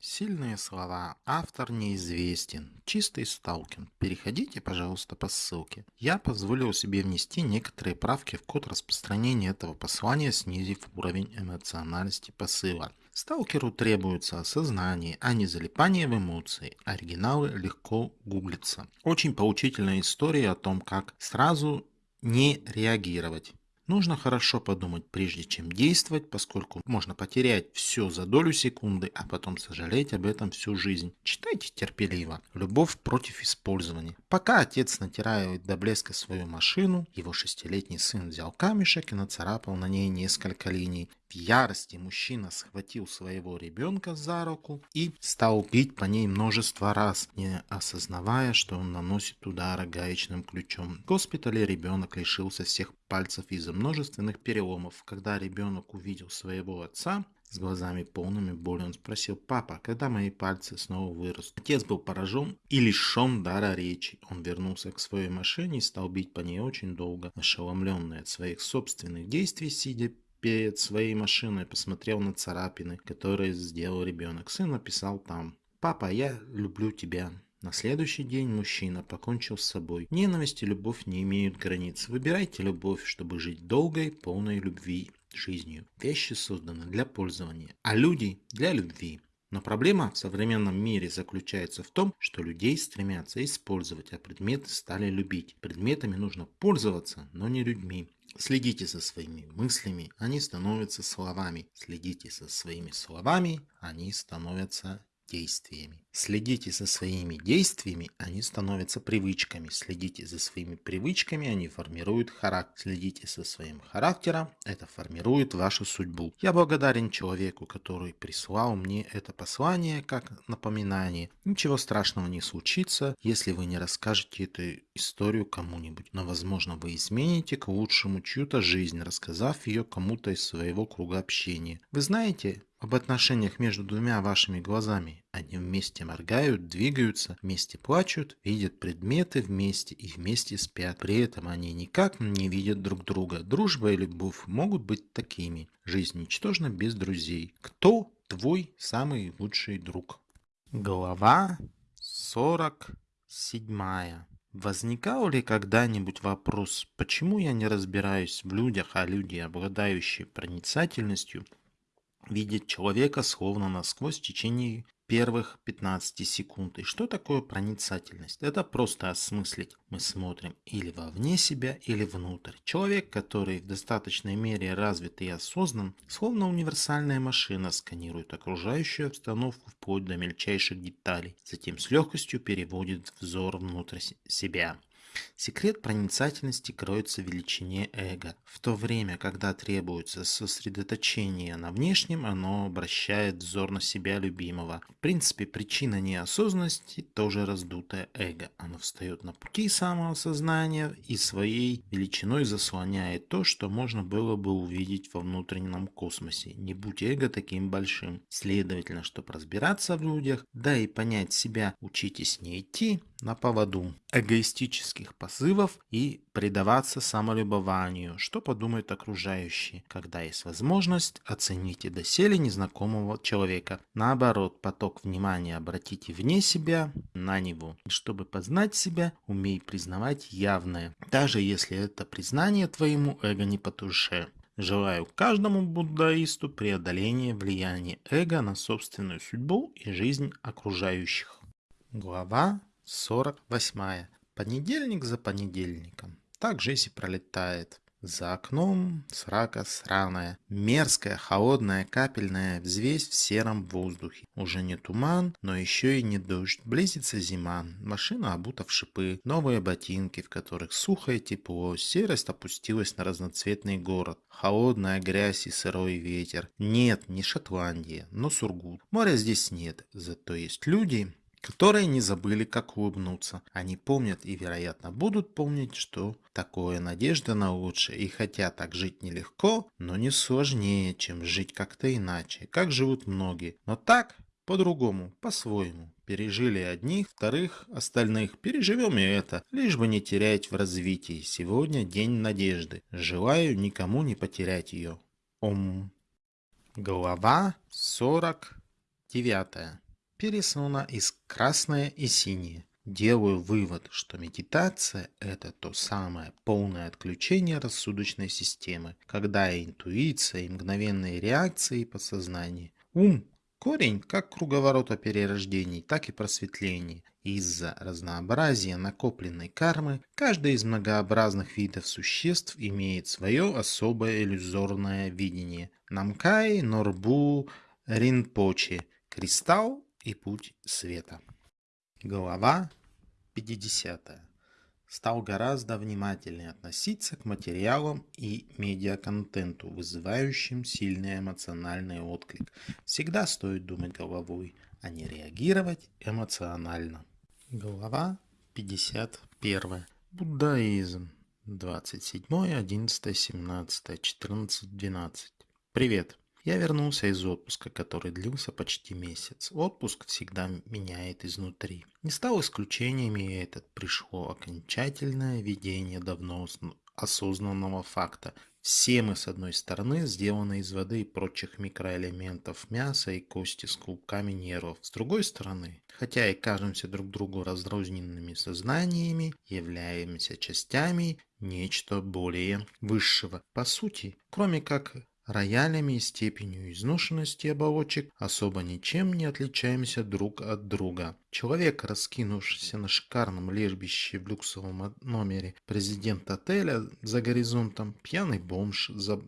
[SPEAKER 1] Сильные слова. Автор неизвестен. Чистый сталкин. Переходите, пожалуйста, по ссылке. Я позволил себе внести некоторые правки в код распространения этого послания, снизив уровень эмоциональности посыла. Сталкеру требуется осознание, а не залипание в эмоции. Оригиналы легко гуглятся. Очень поучительная история о том, как сразу не реагировать. Нужно хорошо подумать, прежде чем действовать, поскольку можно потерять все за долю секунды, а потом сожалеть об этом всю жизнь. Читайте терпеливо. Любовь против использования. Пока отец натирает до блеска свою машину, его шестилетний сын взял камешек и нацарапал на ней несколько линий. В ярости мужчина схватил своего ребенка за руку и стал бить по ней множество раз, не осознавая, что он наносит удары гаечным ключом. В госпитале ребенок лишился всех пальцев из-за множественных переломов. Когда ребенок увидел своего отца, с глазами полными боли он спросил, «Папа, когда мои пальцы снова вырастут?» Отец был поражен и лишен дара речи. Он вернулся к своей машине и стал бить по ней очень долго, ошеломленный от своих собственных действий, сидя перед своей машиной посмотрел на царапины, которые сделал ребенок. Сын написал там «Папа, я люблю тебя». На следующий день мужчина покончил с собой. Ненависть и любовь не имеют границ. Выбирайте любовь, чтобы жить долгой, полной любви жизнью. Вещи созданы для пользования, а люди для любви. Но проблема в современном мире заключается в том, что людей стремятся использовать, а предметы стали любить. Предметами нужно пользоваться, но не людьми. Следите за своими мыслями, они становятся словами. Следите за своими словами, они становятся действиями. Следите за своими действиями, они становятся привычками. Следите за своими привычками, они формируют характер. Следите за своим характером, это формирует вашу судьбу. Я благодарен человеку, который прислал мне это послание как напоминание. Ничего страшного не случится, если вы не расскажете эту историю кому-нибудь. Но возможно вы измените к лучшему чью-то жизнь, рассказав ее кому-то из своего круга общения. Вы знаете, об отношениях между двумя вашими глазами. Они вместе моргают, двигаются, вместе плачут, видят предметы вместе и вместе спят. При этом они никак не видят друг друга. Дружба и любовь могут быть такими. Жизнь ничтожна без друзей. Кто твой самый лучший друг? Глава 47. Возникал ли когда-нибудь вопрос, почему я не разбираюсь в людях, а люди, обладающие проницательностью, видеть человека словно насквозь в течение первых 15 секунд. И что такое проницательность? Это просто осмыслить. Мы смотрим или вовне себя, или внутрь. Человек, который в достаточной мере развит и осознан, словно универсальная машина, сканирует окружающую обстановку вплоть до мельчайших деталей. Затем с легкостью переводит взор внутрь себя. Секрет проницательности кроется в величине эго. В то время, когда требуется сосредоточение на внешнем, оно обращает взор на себя любимого. В принципе, причина неосознанности тоже раздутое эго. Оно встает на пути самоосознания и своей величиной заслоняет то, что можно было бы увидеть во внутреннем космосе. Не будь эго таким большим. Следовательно, чтобы разбираться в людях, да и понять себя, учитесь не идти на поводу эгоистических позывов и предаваться самолюбованию, что подумают окружающие, когда есть возможность оцените доселе незнакомого человека. Наоборот, поток внимания обратите вне себя на него. Чтобы познать себя, умей признавать явное, даже если это признание твоему эго не по душе. Желаю каждому буддаисту преодоления влияния эго на собственную судьбу и жизнь окружающих. Глава 48. Понедельник за понедельником. Так жизнь пролетает. За окном срака сраная, мерзкая, холодная, капельная взвесь в сером воздухе. Уже не туман, но еще и не дождь. Близится зима, машина обута в шипы, новые ботинки, в которых сухо и тепло, серость опустилась на разноцветный город. Холодная грязь и сырой ветер. Нет, не Шотландия, но Сургут. Моря здесь нет, зато есть люди, которые не забыли, как улыбнуться. Они помнят и, вероятно, будут помнить, что такое надежда на лучшее. И хотя так жить нелегко, но не сложнее, чем жить как-то иначе, как живут многие. Но так, по-другому, по-своему. Пережили одних, вторых, остальных. Переживем и это, лишь бы не терять в развитии. Сегодня день надежды. Желаю никому не потерять ее. Ом. Глава 49 пересуна из красное и синее. Делаю вывод, что медитация – это то самое полное отключение рассудочной системы, когда и интуиция, и мгновенные реакции подсознания. Ум – корень как круговорота перерождений, так и просветлений. Из-за разнообразия накопленной кармы, каждый из многообразных видов существ имеет свое особое иллюзорное видение. Намкай, Норбу, Ринпоче, Кристалл и путь света. Глава 50. Стал гораздо внимательнее относиться к материалам и медиаконтенту, вызывающим сильный эмоциональный отклик. Всегда стоит думать головой, а не реагировать эмоционально. Глава 51. Буддаизм. 27, 11, 17, 14, 12. Привет. Я вернулся из отпуска, который длился почти месяц. Отпуск всегда меняет изнутри. Не стал исключением и этот. Пришло окончательное видение давно осознанного факта. Все мы, с одной стороны, сделаны из воды и прочих микроэлементов мяса и кости с клубками нервов. С другой стороны, хотя и кажемся друг другу разрозненными сознаниями, являемся частями нечто более высшего. По сути, кроме как роялями и степенью изношенности оболочек особо ничем не отличаемся друг от друга. Человек, раскинувшийся на шикарном лежбище в люксовом номере президент отеля за горизонтом, пьяный бомж, за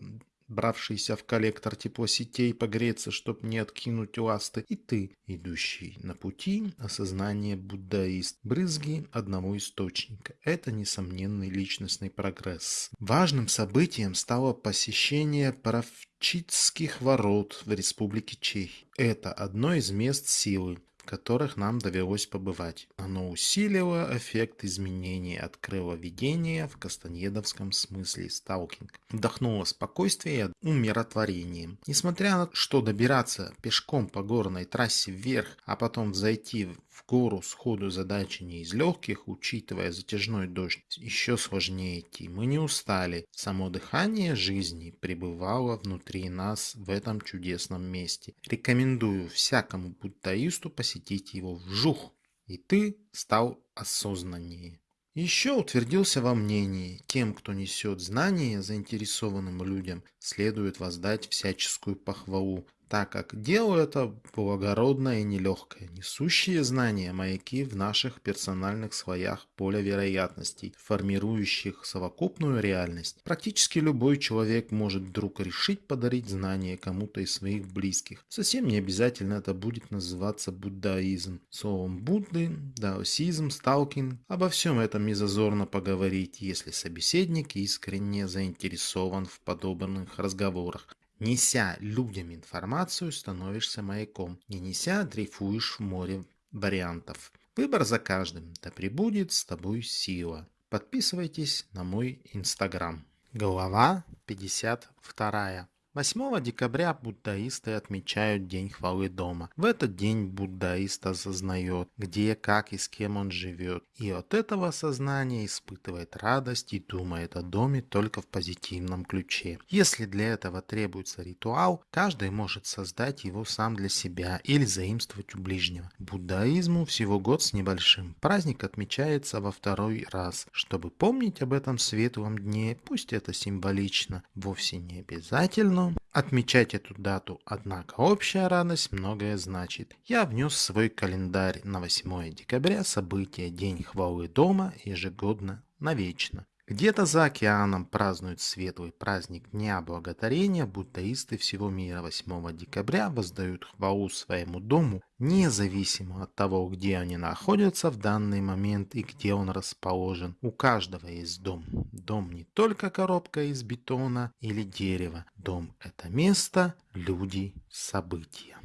[SPEAKER 1] бравшийся в коллектор теплосетей погреться, чтоб не откинуть ласты, и ты, идущий на пути осознание буддаист, брызги одного источника. Это несомненный личностный прогресс. Важным событием стало посещение Паравчитских ворот в Республике Чехия. Это одно из мест силы, которых нам довелось побывать. Оно усилило эффект изменений, открыло видение в кастаньедовском смысле сталкинг. Вдохнуло спокойствие и умиротворение. Несмотря на то, что добираться пешком по горной трассе вверх, а потом зайти в гору сходу задачи не из легких, учитывая затяжной дождь, еще сложнее идти. Мы не устали. Само дыхание жизни пребывало внутри нас в этом чудесном месте. Рекомендую всякому буддаисту посетить его вжух, и ты стал осознаннее. Еще утвердился во мнении, тем, кто несет знания заинтересованным людям, следует воздать всяческую похвалу, так как дело это благородное и нелегкое. Несущие знания маяки в наших персональных слоях поля вероятностей, формирующих совокупную реальность. Практически любой человек может вдруг решить подарить знания кому-то из своих близких. Совсем не обязательно это будет называться буддаизм. Словом Будды, даосизм, сталкинг. Обо всем этом не зазорно поговорить, если собеседник искренне заинтересован в подобных разговорах. Неся людям информацию, становишься маяком. Не неся, дрейфуешь в море вариантов. Выбор за каждым. Да пребудет с тобой сила. Подписывайтесь на мой инстаграм. Глава 52. 8 декабря буддаисты отмечают День хвалы дома. В этот день буддаист осознает, где, как и с кем он живет. И от этого осознания испытывает радость и думает о доме только в позитивном ключе. Если для этого требуется ритуал, каждый может создать его сам для себя или заимствовать у ближнего. Буддаизму всего год с небольшим. Праздник отмечается во второй раз. Чтобы помнить об этом светлом дне, пусть это символично, вовсе не обязательно, отмечать эту дату, однако общая радость многое значит. Я внес свой календарь на 8 декабря событие День хвалы дома ежегодно навечно.
[SPEAKER 2] Где-то за океаном празднуют светлый праздник Дня Благодарения, буддаисты всего мира 8 декабря воздают хвалу своему дому, независимо от того, где они находятся в данный момент и где он расположен. У каждого есть дом. Дом не только коробка из бетона или дерева. Дом – это место, люди, события.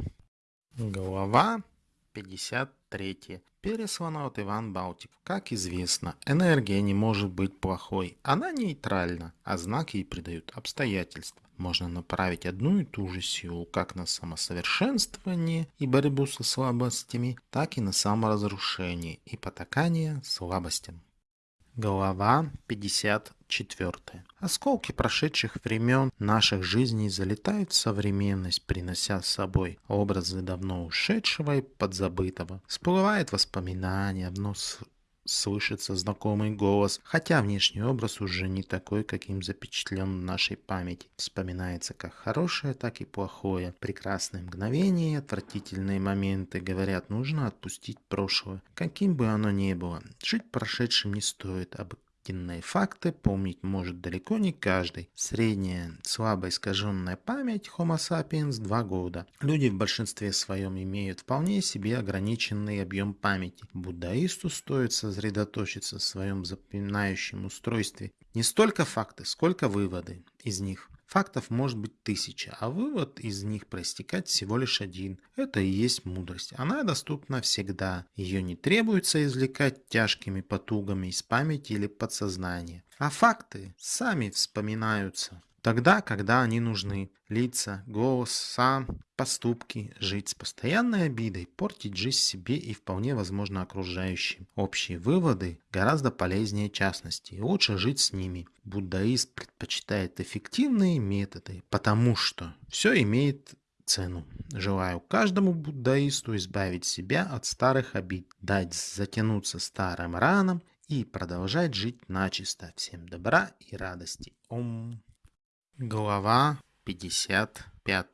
[SPEAKER 2] Глава 53. Переслана от Иван Балтик. Как известно, энергия не может быть плохой. Она нейтральна, а знак ей придают обстоятельства. Можно направить одну и ту же силу как на самосовершенствование и борьбу со слабостями, так и на саморазрушение и потакание слабостям. Глава 54. Осколки прошедших времен наших жизней залетают в современность, принося с собой образы давно ушедшего и подзабытого. Всплывает воспоминания, вновь слышится знакомый голос, хотя внешний образ уже не такой, каким запечатлен в нашей памяти. Вспоминается как хорошее, так и плохое. Прекрасные мгновения и отвратительные моменты. Говорят, нужно отпустить прошлое, каким бы оно ни было. Жить прошедшим не стоит, а Истинные факты помнить может далеко не каждый. Средняя слабо искаженная память Homo sapiens 2 года. Люди в большинстве своем имеют вполне себе ограниченный объем памяти. Буддаисту стоит сосредоточиться в своем запоминающем устройстве не столько факты, сколько выводы из них. Фактов может быть тысяча, а вывод из них проистекать всего лишь один. Это и есть мудрость. Она доступна всегда. Ее не требуется извлекать тяжкими потугами из памяти или подсознания. А факты сами вспоминаются. Тогда, когда они нужны. Лица, голос, сам, поступки. Жить с постоянной обидой, портить жизнь себе и вполне возможно окружающим. Общие выводы гораздо полезнее частности. И лучше жить с ними. Буддаист предпочитает эффективные методы, потому что все имеет цену. Желаю каждому буддаисту избавить себя от старых обид, дать затянуться старым ранам и продолжать жить начисто. Всем добра и радости. Ом. Глава 55.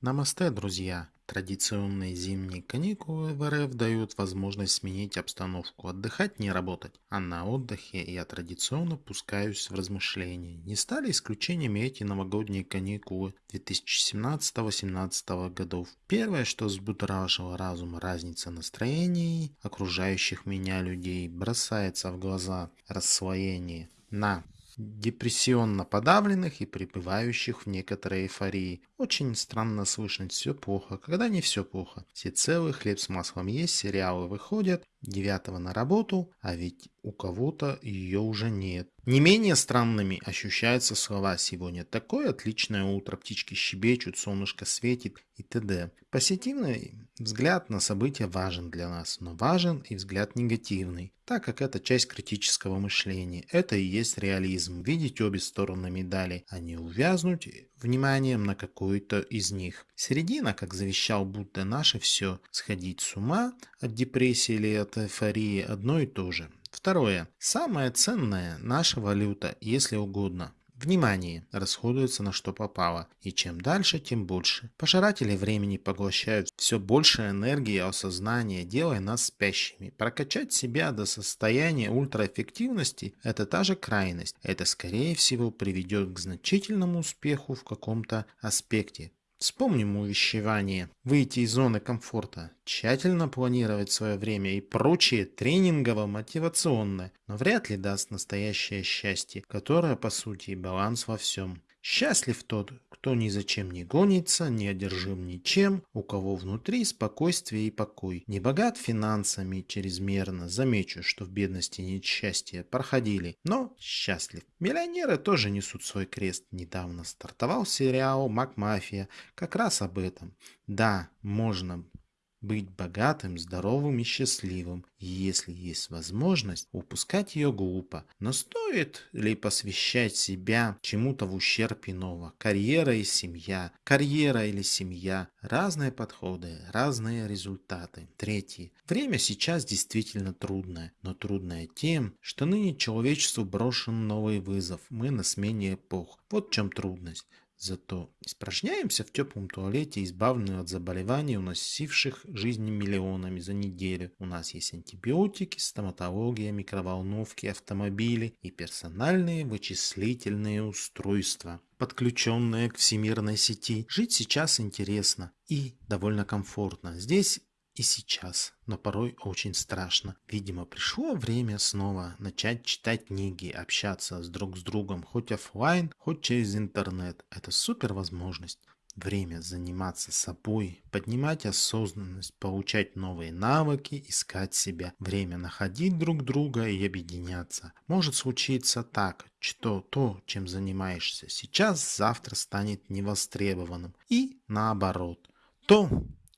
[SPEAKER 2] Намасте, друзья! Традиционные зимние каникулы в РФ дают возможность сменить обстановку, отдыхать, не работать. А на отдыхе я традиционно пускаюсь в размышления. Не стали исключениями эти новогодние каникулы 2017-18 годов. Первое, что взбудоражило разум, разница настроений окружающих меня людей, бросается в глаза рассвоение на депрессионно подавленных и пребывающих в некоторой эйфории. Очень странно слышать «все плохо», когда не все плохо. Все целый, хлеб с маслом есть, сериалы выходят, девятого на работу, а ведь у кого-то ее уже нет. Не менее странными ощущаются слова «сегодня такое отличное утро, птички щебечут, солнышко светит» и т.д. Позитивный взгляд на события важен для нас, но важен и взгляд негативный, так как это часть критического мышления. Это и есть реализм, видеть обе стороны медали, а не увязнуть вниманием на какую-то из них. Середина, как завещал Будда, наше все. Сходить с ума от депрессии или от эйфории одно и то же. Второе. Самое ценное – наша валюта, если угодно. Внимание расходуется на что попало, и чем дальше, тем больше. Пожиратели времени поглощают все больше энергии осознания, делая нас спящими. Прокачать себя до состояния ультраэффективности – это та же крайность. Это, скорее всего, приведет к значительному успеху в каком-то аспекте, Вспомним увещевание. Выйти из зоны комфорта, тщательно планировать свое время и прочее тренингово-мотивационное, но вряд ли даст настоящее счастье, которое по сути и баланс во всем. Счастлив тот, кто ни зачем не гонится, не одержим ничем, у кого внутри спокойствие и покой. Не богат финансами чрезмерно, замечу, что в бедности нет счастья, проходили, но счастлив. Миллионеры тоже несут свой крест. Недавно стартовал сериал «Макмафия» как раз об этом. Да, можно быть богатым, здоровым и счастливым, если есть возможность, упускать ее глупо. Но стоит ли посвящать себя чему-то в ущерб иного? Карьера и семья, карьера или семья, разные подходы, разные результаты. Третье. Время сейчас действительно трудное, но трудное тем, что ныне человечеству брошен новый вызов. Мы на смене эпох. Вот в чем трудность. Зато испражняемся в теплом туалете, избавленные от заболеваний, уносивших жизни миллионами за неделю. У нас есть антибиотики, стоматология, микроволновки, автомобили и персональные вычислительные устройства подключенные к всемирной сети. Жить сейчас интересно и довольно комфортно. Здесь и сейчас, но порой очень страшно. Видимо, пришло время снова начать читать книги, общаться с друг с другом, хоть офлайн, хоть через интернет. Это супер возможность. Время заниматься собой, поднимать осознанность, получать новые навыки, искать себя. Время находить друг друга и объединяться. Может случиться так, что то, чем занимаешься сейчас, завтра станет невостребованным. И наоборот. То,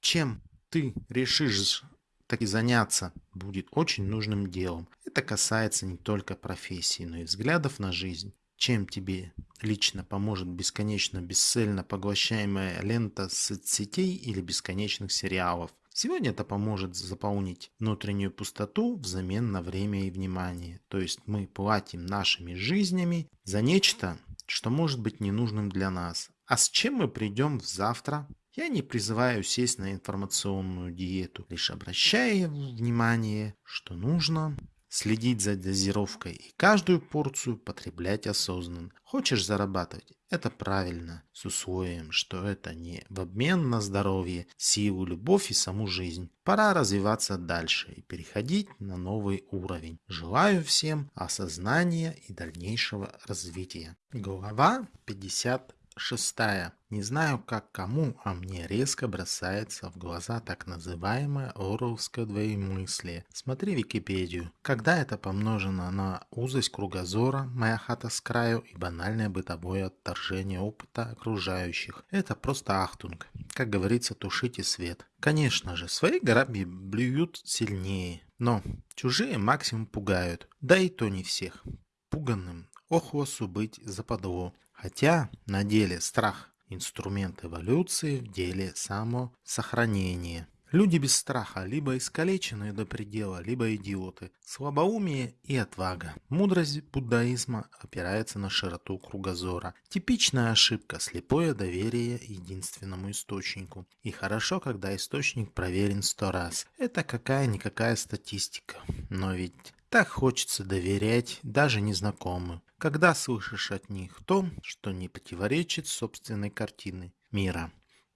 [SPEAKER 2] чем ты решишь так и заняться, будет очень нужным делом. Это касается не только профессии, но и взглядов на жизнь. Чем тебе лично поможет бесконечно бесцельно поглощаемая лента соцсетей или бесконечных сериалов? Сегодня это поможет заполнить внутреннюю пустоту взамен на время и внимание. То есть мы платим нашими жизнями за нечто, что может быть ненужным для нас. А с чем мы придем завтра? Я не призываю сесть на информационную диету, лишь обращая внимание, что нужно следить за дозировкой и каждую порцию потреблять осознанно. Хочешь зарабатывать? Это правильно, с условием, что это не в обмен на здоровье, силу, любовь и саму жизнь. Пора развиваться дальше и переходить на новый уровень. Желаю всем осознания и дальнейшего развития. Глава 50 Шестая. Не знаю, как кому, а мне резко бросается в глаза так называемое орловское двоемыслие. Смотри Википедию. Когда это помножено на узость кругозора, моя хата с краю и банальное бытовое отторжение опыта окружающих. Это просто ахтунг. Как говорится, тушите свет. Конечно же, свои граби блюют сильнее. Но чужие максимум пугают. Да и то не всех. Пуганным охвосу быть западло. Хотя на деле страх – инструмент эволюции в деле самосохранения. Люди без страха либо искалеченные до предела, либо идиоты. Слабоумие и отвага. Мудрость буддаизма опирается на широту кругозора. Типичная ошибка – слепое доверие единственному источнику. И хорошо, когда источник проверен сто раз. Это какая-никакая статистика. Но ведь так хочется доверять даже незнакомым, когда слышишь от них то, что не противоречит собственной картины мира.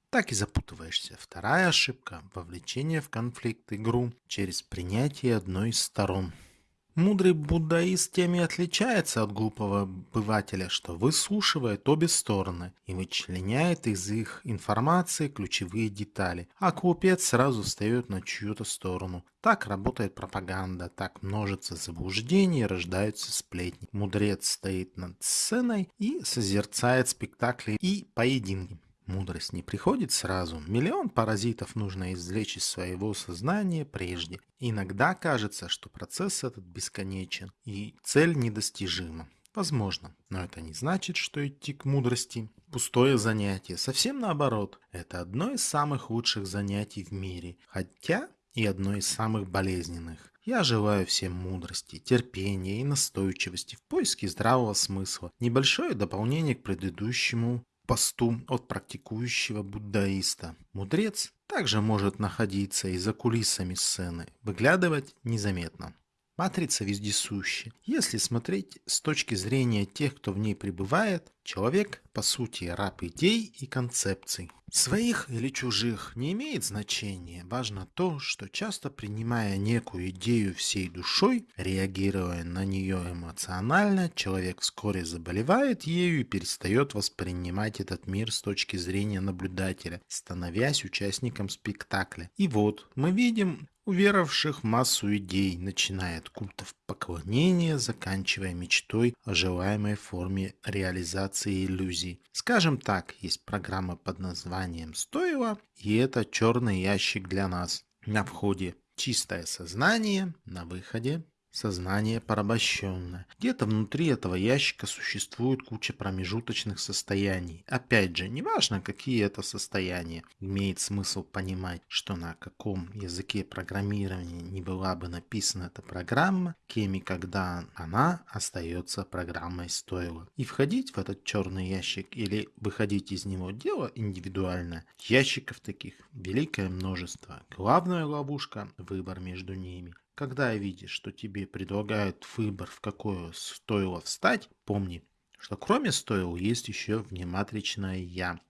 [SPEAKER 2] Так и запутываешься. Вторая ошибка – вовлечение в конфликт игру через принятие одной из сторон. Мудрый буддаист тем и отличается от глупого обывателя, что выслушивает обе стороны и вычленяет из их информации ключевые детали, а глупец сразу встает на чью-то сторону. Так работает пропаганда, так множится заблуждение, рождаются сплетни. Мудрец стоит над сценой и созерцает спектакли и поединки. Мудрость не приходит сразу. Миллион паразитов нужно извлечь из своего сознания прежде. Иногда кажется, что процесс этот бесконечен и цель недостижима. Возможно, но это не значит, что идти к мудрости – пустое занятие. Совсем наоборот, это одно из самых лучших занятий в мире, хотя и одно из самых болезненных. Я желаю всем мудрости, терпения и настойчивости в поиске здравого смысла. Небольшое дополнение к предыдущему посту от практикующего буддаиста. Мудрец также может находиться и за кулисами сцены, выглядывать незаметно. Матрица вездесуща. Если смотреть с точки зрения тех, кто в ней пребывает, человек, по сути, раб идей и концепций. Своих или чужих не имеет значения. Важно то, что часто принимая некую идею всей душой, реагируя на нее эмоционально, человек вскоре заболевает ею и перестает воспринимать этот мир с точки зрения наблюдателя, становясь участником спектакля. И вот мы видим уверовавших массу идей, начиная от культов поклонения, заканчивая мечтой о желаемой форме реализации иллюзий. Скажем так, есть программа под названием «Стоило», и это черный ящик для нас. На входе чистое сознание, на выходе
[SPEAKER 1] Сознание порабощенное. Где-то внутри этого ящика существует куча промежуточных состояний. Опять же, неважно, какие это состояния. Имеет смысл понимать, что на каком языке программирования не была бы написана эта программа, кем и когда она остается программой стоило. И входить в этот черный ящик или выходить из него дело индивидуальное. Ящиков таких великое множество. Главная ловушка – выбор между ними. Когда видишь, что тебе предлагают выбор, в какое стоило встать, помни, что кроме стоил есть еще внематричное «я».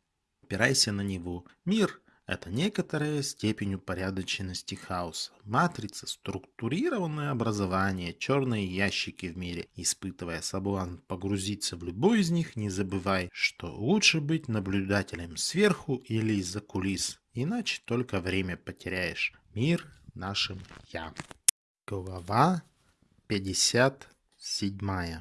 [SPEAKER 1] Опирайся на него. Мир – это некоторая степень упорядоченности хаоса. Матрица – структурированное образование, черные ящики в мире. Испытывая соблазн погрузиться в любой из них, не забывай, что лучше быть наблюдателем сверху или из-за кулис. Иначе только время потеряешь. Мир нашим «я». Глава 57.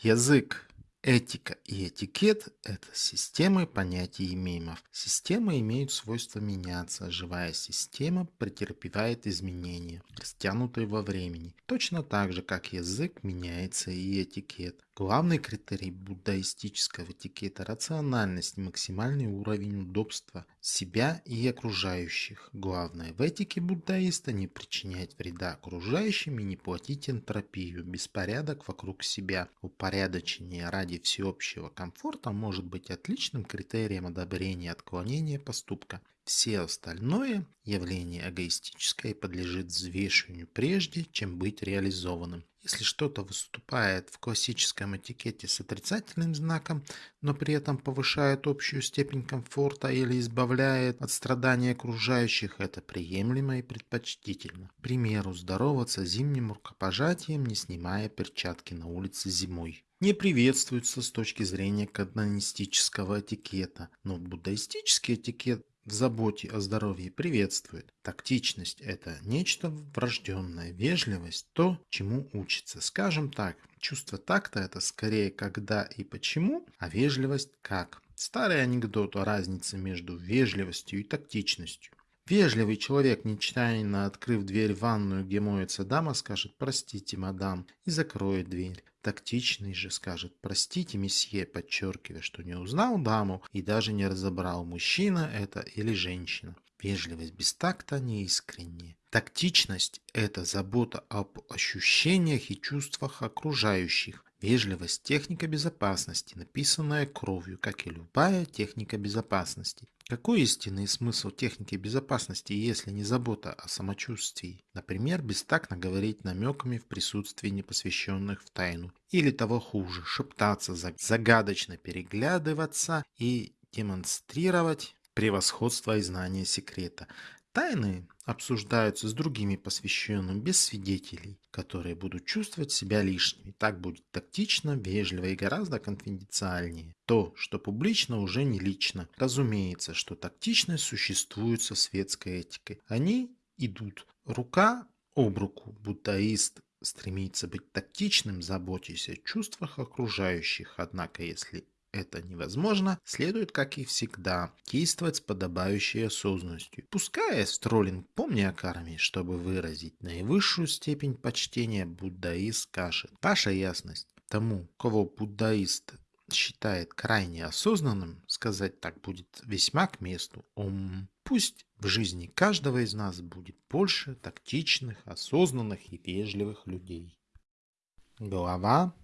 [SPEAKER 1] Язык, этика и этикет – это системы понятий и мемов. Системы имеют свойство меняться, живая система претерпевает изменения, растянутые во времени, точно так же, как язык меняется и этикет. Главный критерий буддаистического этикета – рациональность, максимальный уровень удобства себя и окружающих. Главное в этике буддаиста – не причинять вреда окружающим и не платить энтропию, беспорядок вокруг себя. Упорядочение ради всеобщего комфорта может быть отличным критерием одобрения отклонения поступка. Все остальное явление эгоистическое подлежит взвешиванию прежде, чем быть реализованным. Если что-то выступает в классическом этикете с отрицательным знаком, но при этом повышает общую степень комфорта или избавляет от страданий окружающих, это приемлемо и предпочтительно. К примеру, здороваться зимним рукопожатием, не снимая перчатки на улице зимой не приветствуется с точки зрения канонистического этикета, но буддаистический этикет в заботе о здоровье приветствует. Тактичность – это нечто врожденное, вежливость – то, чему учится. Скажем так, чувство такта – это скорее когда и почему, а вежливость – как. Старый анекдот о разнице между вежливостью и тактичностью. Вежливый человек, нечаянно открыв дверь в ванную, где моется дама, скажет «Простите, мадам» и закроет дверь. Тактичный же скажет «Простите, месье», подчеркивая, что не узнал даму и даже не разобрал, мужчина это или женщина. Вежливость без такта неискренняя. Тактичность – это забота об ощущениях и чувствах окружающих. Вежливость – техника безопасности, написанная кровью, как и любая техника безопасности. Какой истинный смысл техники безопасности, если не забота о самочувствии? Например, бестактно говорить намеками в присутствии непосвященных в тайну. Или того хуже, шептаться, загадочно переглядываться и демонстрировать превосходство и знание секрета. Тайны обсуждаются с другими посвященными без свидетелей, которые будут чувствовать себя лишними. Так будет тактично, вежливо и гораздо конфиденциальнее. То, что публично, уже не лично. Разумеется, что тактичность существует со светской этикой. Они идут рука об руку. Буддаист стремится быть тактичным, заботясь о чувствах окружающих. Однако, если это невозможно, следует, как и всегда, действовать с подобающей осознанностью. Пускай Стролинг, помни о карме, чтобы выразить наивысшую степень почтения, буддаист скажет. Ваша ясность тому, кого буддаист считает крайне осознанным, сказать так будет весьма к месту. Ом. Пусть в жизни каждого из нас будет больше тактичных, осознанных и вежливых людей. Глава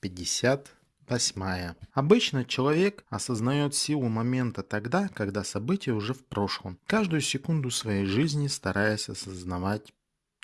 [SPEAKER 1] 50 Восьмая. Обычно человек осознает силу момента тогда, когда событие уже в прошлом. Каждую секунду своей жизни стараясь осознавать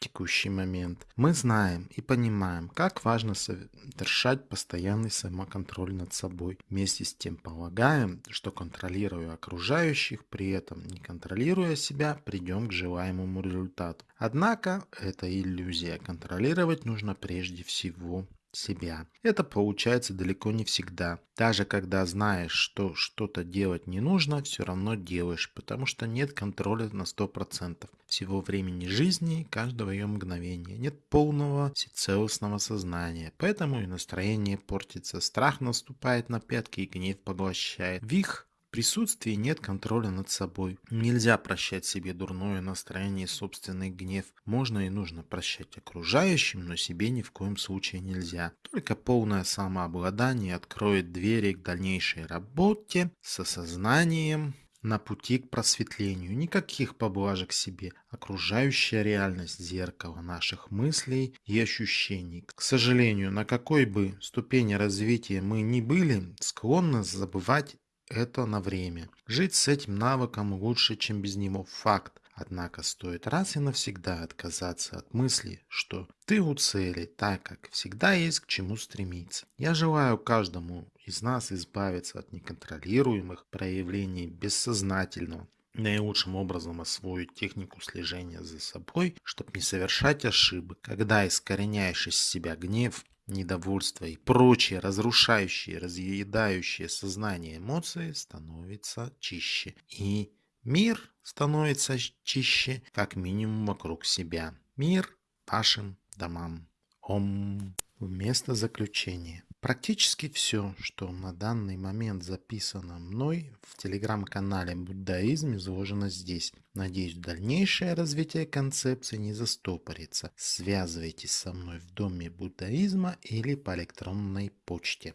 [SPEAKER 1] текущий момент. Мы знаем и понимаем, как важно совершать постоянный самоконтроль над собой. Вместе с тем полагаем, что контролируя окружающих, при этом не контролируя себя, придем к желаемому результату. Однако это иллюзия. Контролировать нужно прежде всего себя. Это получается далеко не всегда. Даже когда знаешь, что что-то делать не нужно, все равно делаешь, потому что нет контроля на 100% всего времени жизни, каждого ее мгновения. Нет полного всецелостного сознания, поэтому и настроение портится, страх наступает на пятки и гнев поглощает. Вих
[SPEAKER 2] присутствии нет контроля над собой. Нельзя прощать себе дурное настроение и собственный гнев. Можно и нужно прощать окружающим, но себе ни в коем случае нельзя. Только полное самообладание откроет двери к дальнейшей работе с осознанием на пути к просветлению. Никаких поблажек себе. Окружающая реальность – зеркало наших мыслей и ощущений. К сожалению, на какой бы ступени развития мы ни были, склонны забывать это на время. Жить с этим навыком лучше, чем без него. Факт. Однако стоит раз и навсегда отказаться от мысли, что ты у цели, так как всегда есть к чему стремиться. Я желаю каждому из нас избавиться от неконтролируемых проявлений бессознательного, наилучшим образом освоить технику слежения за собой, чтобы не совершать ошибок. Когда искореняешь из себя гнев, недовольство и прочие разрушающие, разъедающие сознание эмоции становится чище. И мир становится чище, как минимум вокруг себя. Мир вашим домам. Ом. Вместо заключения. Практически все, что на данный момент записано мной в телеграм-канале «Буддаизм» изложено здесь. Надеюсь, дальнейшее развитие концепции не застопорится. Связывайтесь со мной в Доме буддаизма или по электронной почте.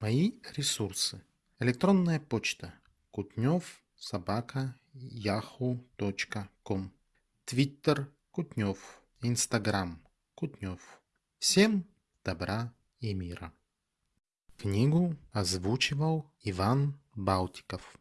[SPEAKER 2] Мои ресурсы. Электронная почта. Кутнев собака yahoo.com Твиттер Кутнев. Инстаграм Кутнев. Всем добра и. Книгу озвучивал Иван Балтиков.